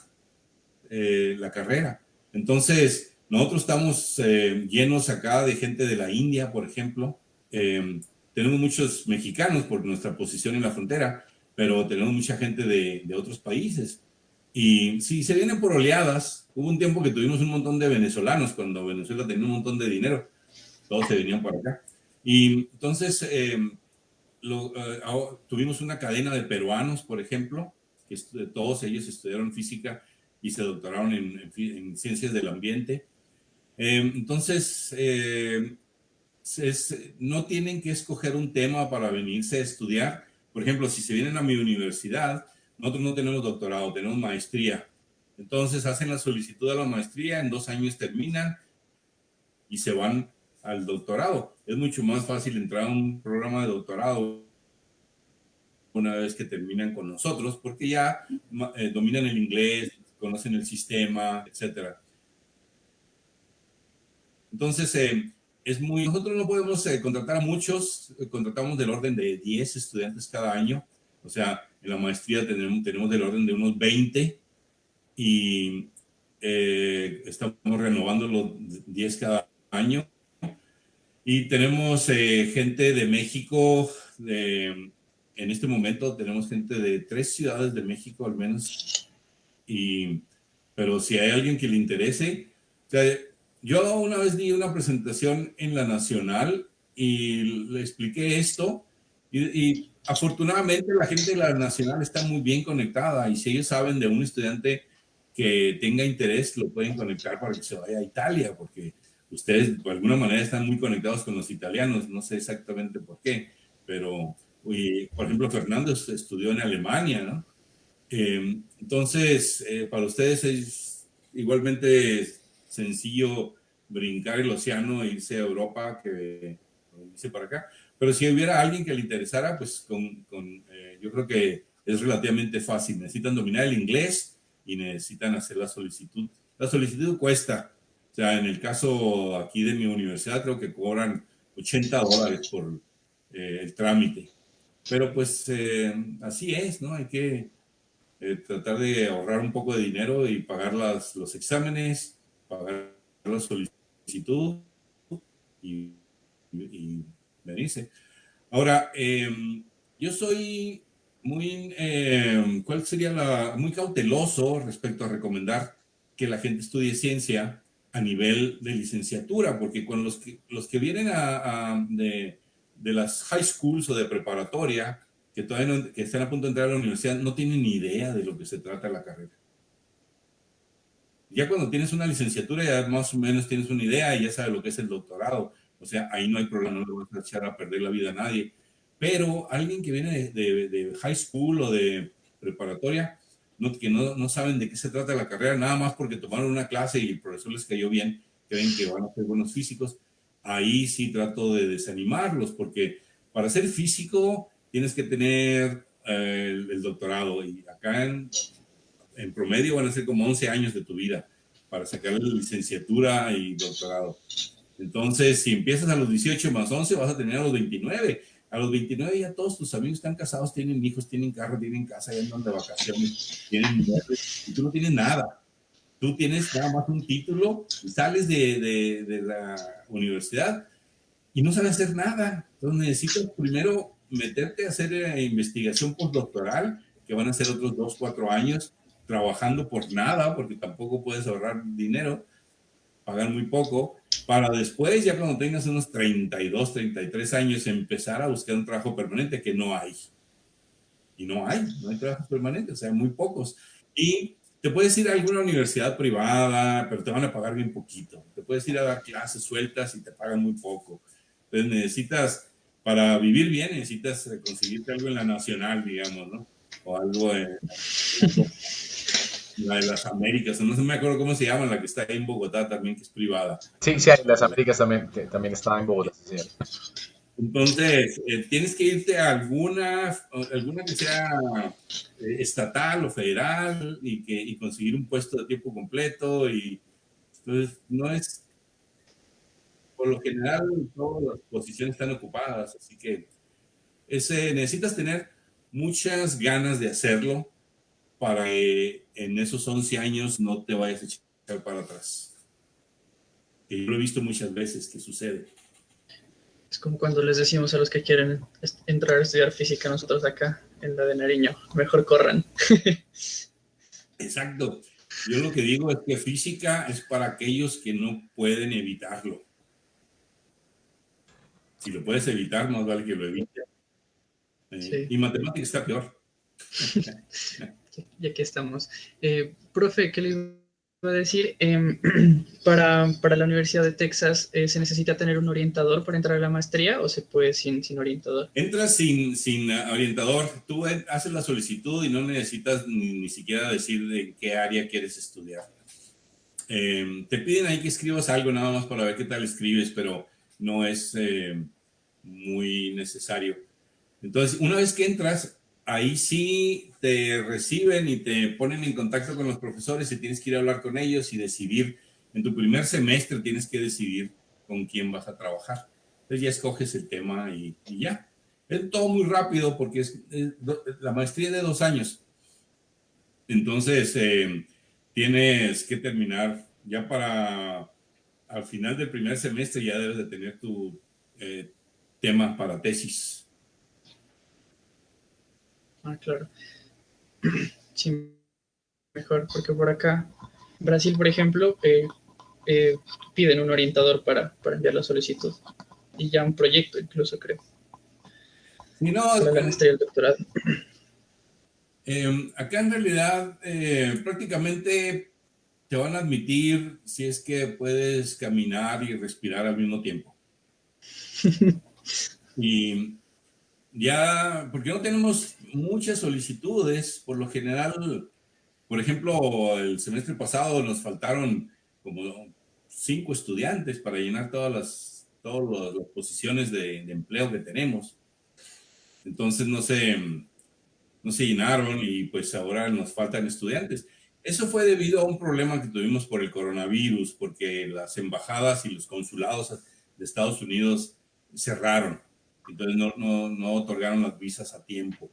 C: eh, la carrera. Entonces, nosotros estamos eh, llenos acá de gente de la India, por ejemplo, em, tenemos muchos mexicanos por nuestra posición en la frontera, pero tenemos mucha gente de, de otros países. Y sí, se vienen por oleadas. Hubo un tiempo que tuvimos un montón de venezolanos, cuando Venezuela tenía un montón de dinero, todos se venían para acá. Y entonces eh, lo, eh, tuvimos una cadena de peruanos, por ejemplo, que todos ellos estudiaron física y se doctoraron en, en, ciencias del ambiente. Eh, entonces, es, no tienen que escoger un tema para venirse a estudiar. Por ejemplo, si se vienen a mi universidad, nosotros no tenemos doctorado, tenemos maestría. Entonces hacen la solicitud a la maestría, en dos años terminan y se van al doctorado. Es mucho más fácil entrar a un programa de doctorado una vez que terminan con nosotros, porque ya eh, dominan el inglés, conocen el sistema, etc. Entonces, eh, es muy, nosotros no podemos eh, contratar a muchos, contratamos del orden de 10 estudiantes cada año, o sea, en la maestría tenemos, tenemos del orden de unos 20 y eh, estamos renovando los 10 cada año. Y tenemos eh, gente de México, de, en este momento tenemos gente de tres ciudades de México al menos. Y, pero si hay alguien que le interese, yo una vez di una presentación en la Nacional y le expliqué esto y afortunadamente la gente de la Nacional está muy bien conectada y si ellos saben de un estudiante que tenga interés, lo pueden conectar para que se vaya a Italia, porque ustedes de alguna manera están muy conectados con los italianos, no sé exactamente por qué, pero por ejemplo Fernando estudió en Alemania, ¿no? Em, entonces, eh, para ustedes es igualmente sencillo brincar el océano e irse a Europa que irse para acá. Pero si hubiera alguien que le interesara, pues con, con eh, yo creo que es relativamente fácil. Necesitan dominar el inglés y necesitan hacer la solicitud. La solicitud cuesta. O sea, en el caso aquí de mi universidad creo que cobran 80 dólares por eh, el trámite. Pero pues eh, así es, ¿no? Hay que tratar de ahorrar un poco de dinero y pagar las, los exámenes, pagar la solicitud y, y dice. Ahora, em, yo soy muy, em, ¿cuál sería la, muy cauteloso respecto a recomendar que la gente estudie ciencia a nivel de licenciatura, porque con los que, los que vienen a, de, de, las high schools o de preparatoria, que todavía no, que están a punto de entrar a la universidad, no tienen ni idea de lo que se trata la carrera. Ya cuando tienes una licenciatura, ya más o menos tienes una idea y ya sabes lo que es el doctorado. O sea, ahí no hay problema, no le vas a echar a perder la vida a nadie. Pero alguien que viene de, de, high school o de preparatoria, no, que no, no, saben de qué se trata la carrera, nada más porque tomaron una clase y el profesor les cayó bien, creen que van a ser buenos físicos, ahí sí trato de desanimarlos, porque para ser físico tienes que tener eh, el, doctorado y acá en, en promedio van a ser como 11 años de tu vida para sacar la licenciatura y doctorado. Entonces, si empiezas a los 18 más 11, vas a tener a los 29. A los 29 ya todos tus amigos están casados, tienen hijos, tienen carro, tienen casa, ya andan de vacaciones, tienen y tú no tienes nada. Tú tienes nada más un título, sales de, de, la universidad y no sabes hacer nada. Entonces necesitas primero meterte a hacer eh, investigación postdoctoral, que van a ser otros dos, cuatro años, trabajando por nada, porque tampoco puedes ahorrar dinero, pagar muy poco, para después, ya cuando tengas unos 32, 33 años, empezar a buscar un trabajo permanente que no hay. Y no hay, no hay trabajos permanentes, o sea, muy pocos. Y te puedes ir a alguna universidad privada, pero te van a pagar bien poquito. Te puedes ir a dar clases sueltas y te pagan muy poco. Entonces necesitas, para vivir bien, necesitas conseguirte algo en la nacional, digamos, ¿no? O algo en la de las Américas, no me acuerdo cómo se llama, la que está ahí en Bogotá también, que es privada.
A: Sí, sí, las Américas también, también está en Bogotá, sí,
C: Entonces, eh, tienes que irte a alguna, alguna que sea eh, estatal o federal y, que, y conseguir un puesto de tiempo completo. Y entonces, no es, por lo general, todas las posiciones están ocupadas, así que ese, necesitas tener muchas ganas de hacerlo para que en esos 11 años no te vayas a echar para atrás. Que yo lo he visto muchas veces que sucede.
B: Es como cuando les decimos a los que quieren entrar a estudiar física nosotros acá en la de Nariño, mejor corran.
C: Exacto. Yo lo que digo es que física es para aquellos que no pueden evitarlo. Si lo puedes evitar, más vale que lo evites. Eh, y matemática está peor.
B: y aquí estamos. Eh, profe, ¿qué le iba a decir? Em, para, la Universidad de Texas, eh, ¿se necesita tener un orientador para entrar a la maestría o se puede sin, sin orientador?
C: Entras sin, sin orientador. Tú haces la solicitud y no necesitas ni, siquiera decir en qué área quieres estudiar. Em, te piden ahí que escribas algo nada más para ver qué tal escribes, pero no es muy necesario. Entonces, una vez que entras, ahí sí te reciben y te ponen en contacto con los profesores y tienes que ir a hablar con ellos y decidir. En tu primer semestre tienes que decidir con quién vas a trabajar. Entonces ya escoges el tema y, ya. Es todo muy rápido porque es, la maestría de dos años. Entonces eh, tienes que terminar ya para al final del primer semestre ya debes de tener tu eh, tema para tesis.
B: Ah, claro. Sí, mejor, porque por acá, Brasil, por ejemplo, eh, eh, piden un orientador para, enviar la solicitud. Y ya un proyecto incluso, creo.
C: No,
B: para la maestría y el doctorado.
C: Acá en realidad eh, prácticamente te van a admitir si es que puedes caminar y respirar al mismo tiempo. y ya, porque no tenemos muchas solicitudes, por lo general, por ejemplo, el semestre pasado nos faltaron como cinco estudiantes para llenar todas las, todas las posiciones de, empleo que tenemos. Entonces no se, no se llenaron y pues ahora nos faltan estudiantes. Eso fue debido a un problema que tuvimos por el coronavirus, porque las embajadas y los consulados de Estados Unidos cerraron entonces no, no, no otorgaron las visas a tiempo.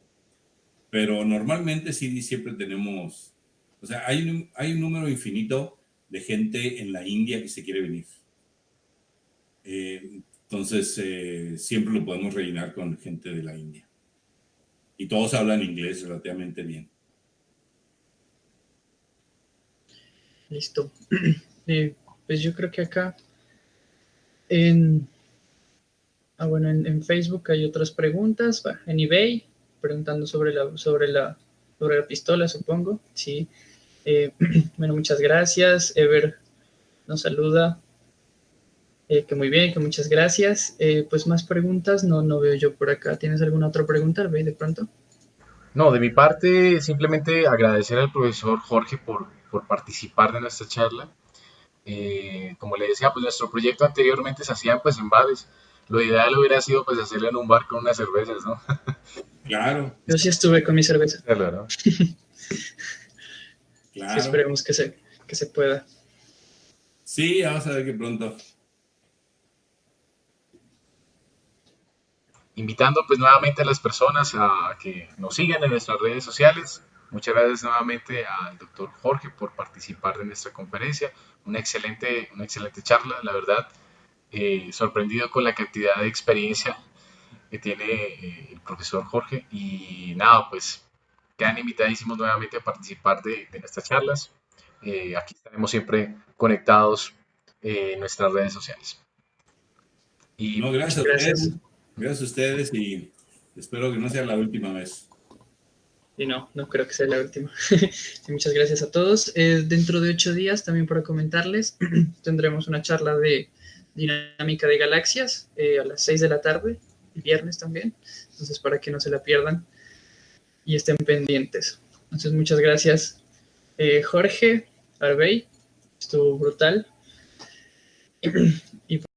C: Pero normalmente sí siempre tenemos, o sea, hay un, hay un número infinito de gente en la India que se quiere venir. Eh, entonces, eh, siempre lo podemos rellenar con gente de la India. Y todos hablan inglés relativamente bien.
B: Listo. Eh, pues yo creo que acá en Ah, bueno, en, Facebook hay otras preguntas, en eBay, preguntando sobre la, sobre la, sobre la pistola, supongo, sí. Eh, bueno, muchas gracias. Ever nos saluda. Eh, que muy bien, que muchas gracias. Eh, pues más preguntas no, no veo yo por acá. ¿Tienes alguna otra pregunta, Ever, de pronto?
A: No, de mi parte, simplemente agradecer al profesor Jorge por, por participar de nuestra charla. como le decía, pues nuestro proyecto anteriormente se hacía pues en bares lo ideal hubiera sido pues hacerlo en un bar con unas cervezas, ¿no?
C: Claro.
B: Yo sí estuve con mi cerveza.
A: Claro.
B: claro. esperemos que se, que se pueda.
C: Sí, vamos a ver que pronto.
A: Invitando pues nuevamente a las personas a que nos sigan en nuestras redes sociales. Muchas gracias nuevamente al doctor Jorge por participar de nuestra conferencia. Una excelente, una excelente charla, la verdad. Eh, sorprendido con la cantidad de experiencia que tiene eh, el profesor Jorge y nada, pues quedan invitadísimos nuevamente a participar de, nuestras charlas. Eh, aquí estaremos siempre conectados en nuestras redes sociales.
C: Y gracias, gracias. gracias a ustedes y espero que no sea la última vez.
B: Y no, no creo que sea la última. muchas gracias a todos. dentro de ocho días, también para comentarles, tendremos una charla de dinámica de galaxias eh, a las 6 de la tarde, viernes también. Entonces, para que no se la pierdan y estén pendientes. Entonces, muchas gracias, eh, Jorge Arbey. Estuvo brutal.